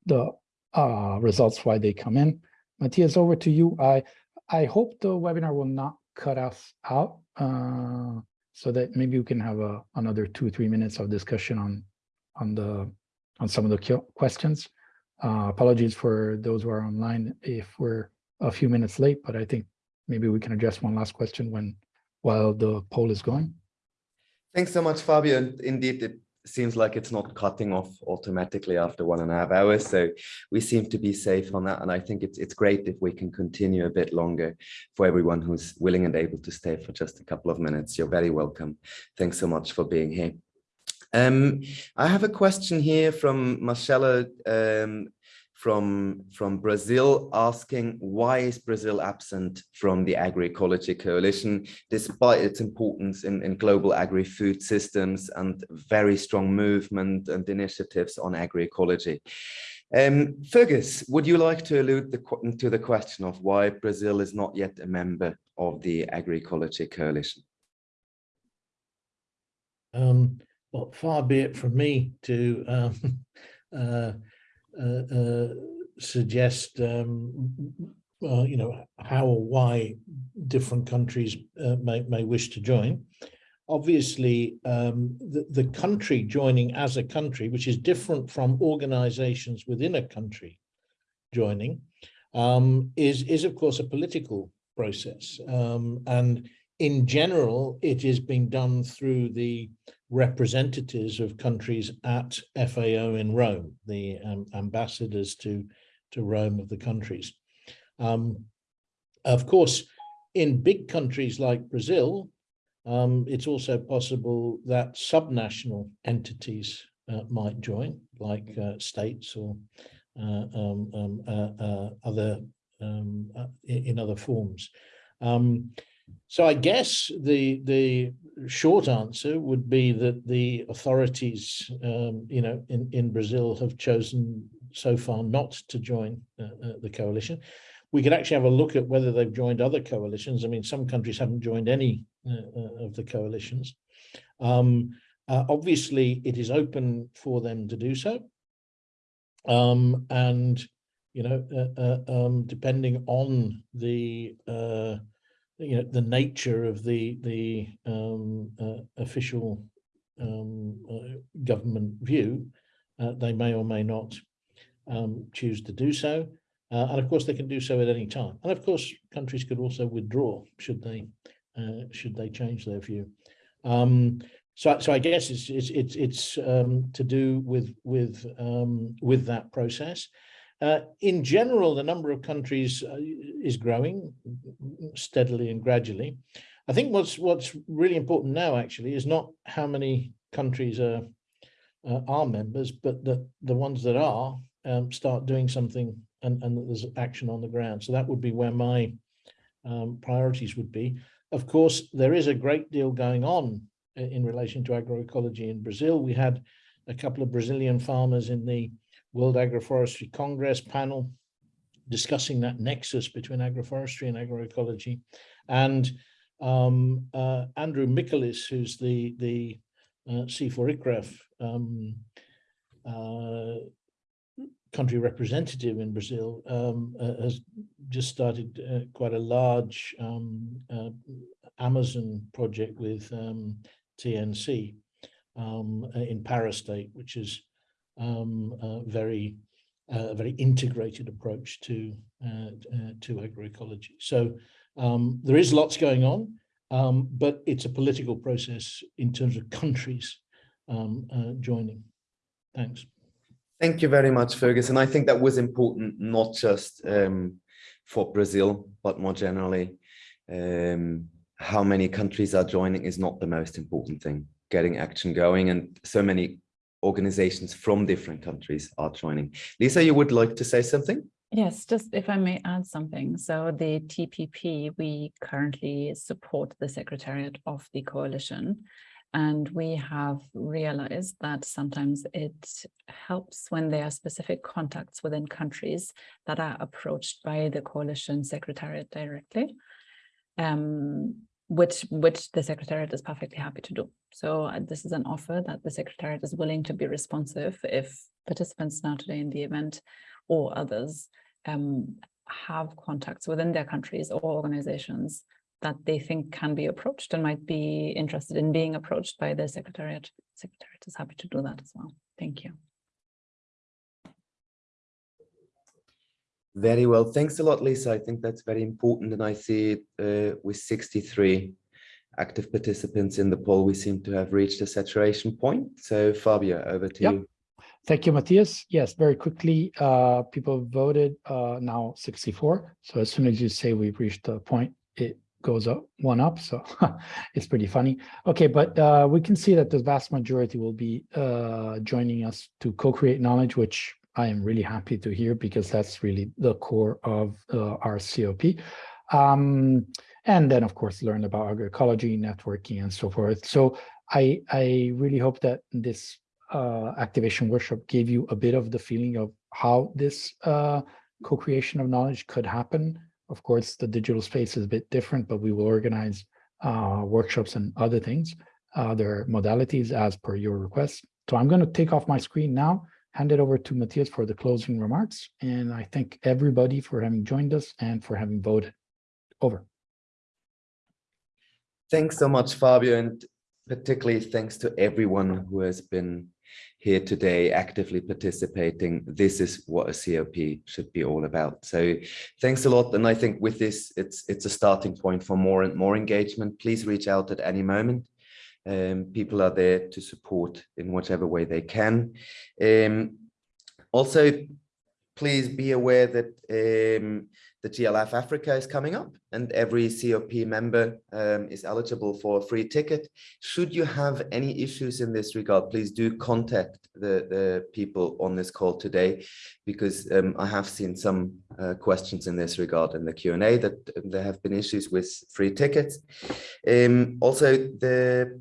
the uh, results why they come in. Matthias, over to you. I I hope the webinar will not cut us out uh, so that maybe we can have a, another two, three minutes of discussion on on the on some of the questions. Uh, apologies for those who are online if we're a few minutes late, but I think maybe we can address one last question when while the poll is going. Thanks so much, Fabio. Indeed, it seems like it's not cutting off automatically after one and a half hours. So we seem to be safe on that. And I think it's, it's great if we can continue a bit longer for everyone who's willing and able to stay for just a couple of minutes. You're very welcome. Thanks so much for being here. Um, I have a question here from Marcella um, from, from Brazil asking why is Brazil absent from the agroecology coalition despite its importance in, in global agri-food systems and very strong movement and initiatives on agroecology. Um, Fergus, would you like to allude the, to the question of why Brazil is not yet a member of the agroecology coalition? Um, well, far be it from me to um, uh, uh, uh, suggest, um, you know, how or why different countries uh, may, may wish to join. obviously um, the, the country joining as a country, which is different from organizations within a country joining, um, is, is of course a political process. Um, and in general, it is being done through the representatives of countries at FAO in Rome, the um, ambassadors to, to Rome of the countries. Um, of course, in big countries like Brazil, um, it's also possible that subnational entities uh, might join, like uh, states or uh, um, um, uh, uh, other um, uh, in, other forms. Um, so I guess the the short answer would be that the authorities, um, you know, in in Brazil have chosen so far not to join the coalition. We could actually have a look at whether they've joined other coalitions. I mean, some countries haven't joined any uh, of the coalitions. Um, uh, obviously, it is open for them to do so. Um, and, you know, uh, uh um, depending on the, uh, you know, the nature of the, the um, uh, official um, government view, they may or may not um, choose to do so. Uh, and of course, they can do so at any time. And of course, countries could also withdraw should they uh, should they change their view. Um, so, so I guess it's it's it's, it's um, to do with with um, with that process. Uh, in general, the number of countries uh, is growing steadily and gradually. I think what's what's really important now actually is not how many countries are uh, are members, but that the ones that are um, start doing something and, and that there's action on the ground. So that would be where my um, priorities would be. Of course, there is a great deal going on in relation to agroecology in Brazil. We had a couple of Brazilian farmers in the World Agroforestry Congress panel discussing that nexus between agroforestry and agroecology. And um, uh, Andrew Miccolis, who's the, the uh, CIFOR-ICRAF um, uh, country representative in Brazil um, uh, has just started uh, quite a large um, uh, Amazon project with um, TNC um, in Para State, which is um, a very uh, a very integrated approach to uh, to agroecology. So um, there is lots going on, but it's a political process in terms of countries joining. Thanks. Thank you very much, Fergus. And I think that was important, not just um, for Brazil, but more generally. Um, how many countries are joining is not the most important thing. Getting action going and so many organizations from different countries are joining. Lisa, you would like to say something? Yes, just if I may add something. So the TPP, we currently support the Secretariat of the Coalition. And we have realized that sometimes it helps when there are specific contacts within countries that are approached by the coalition secretariat directly, um, which, which the secretariat is perfectly happy to do. So uh, this is an offer that the secretariat is willing to be responsive if participants now today in the event or others um, have contacts within their countries or organizations that they think can be approached and might be interested in being approached by the Secretariat. Secretariat is happy to do that as well. Thank you. Very well. Thanks a lot, Lisa. I think that's very important. And I see uh, with 63 active participants in the poll, we seem to have reached a saturation point. So Fabio, over to yep. you. Thank you, Matthias. Yes, very quickly, uh, people voted uh, now 64. So as soon as you say we've reached the point, it goes up one up so it's pretty funny okay but uh, we can see that the vast majority will be uh, joining us to co-create knowledge which I am really happy to hear because that's really the core of uh, our COP um, and then of course learn about agroecology networking and so forth. So I I really hope that this uh, activation workshop gave you a bit of the feeling of how this uh, co-creation of knowledge could happen. Of course, the digital space is a bit different, but we will organize uh, workshops and other things, other modalities as per your request. So I'm going to take off my screen now, hand it over to Matthias for the closing remarks. And I thank everybody for having joined us and for having voted. Over. Thanks so much, Fabio. And particularly thanks to everyone who has been here today actively participating. This is what a COP should be all about. So thanks a lot. And I think with this, it's it's a starting point for more and more engagement. Please reach out at any moment. Um, people are there to support in whatever way they can. Um, also, please be aware that um, the GLF Africa is coming up and every COP member um, is eligible for a free ticket. Should you have any issues in this regard, please do contact the, the people on this call today, because um, I have seen some uh, questions in this regard in the Q&A that there have been issues with free tickets. Um, also, the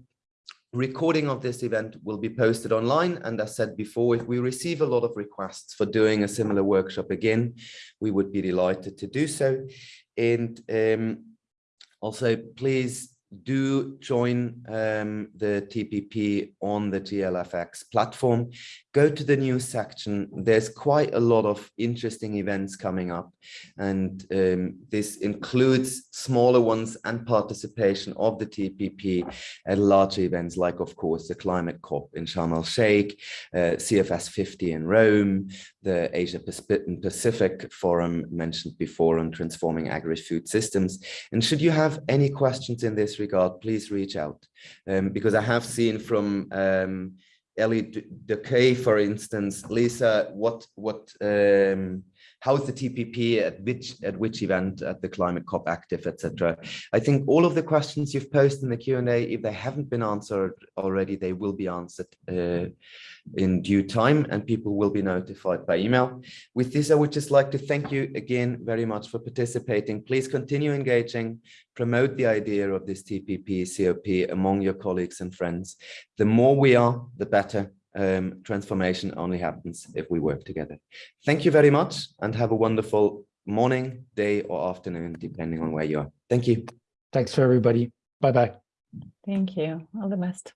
recording of this event will be posted online. And as said before, if we receive a lot of requests for doing a similar workshop again, we would be delighted to do so. And um, also, please do join um, the TPP on the GLFX platform. Go to the news section. There's quite a lot of interesting events coming up. And um, this includes smaller ones and participation of the TPP at larger events like, of course, the Climate COP in Sharm el-Sheikh, uh, CFS 50 in Rome, the Asia Pacific Forum mentioned before on transforming agri-food systems. And should you have any questions in this regard, please reach out. Um, because I have seen from um, Ellie Decay, for instance, Lisa, what what um, how is the TPP at which at which event at the Climate COP Active, etc. I think all of the questions you've posted in the Q&A, if they haven't been answered already, they will be answered uh, in due time and people will be notified by email. With this, I would just like to thank you again very much for participating. Please continue engaging, promote the idea of this TPP COP among your colleagues and friends. The more we are, the better. Um, transformation only happens if we work together. Thank you very much and have a wonderful morning, day or afternoon, depending on where you are. Thank you. Thanks for everybody. Bye-bye. Thank you. All the best.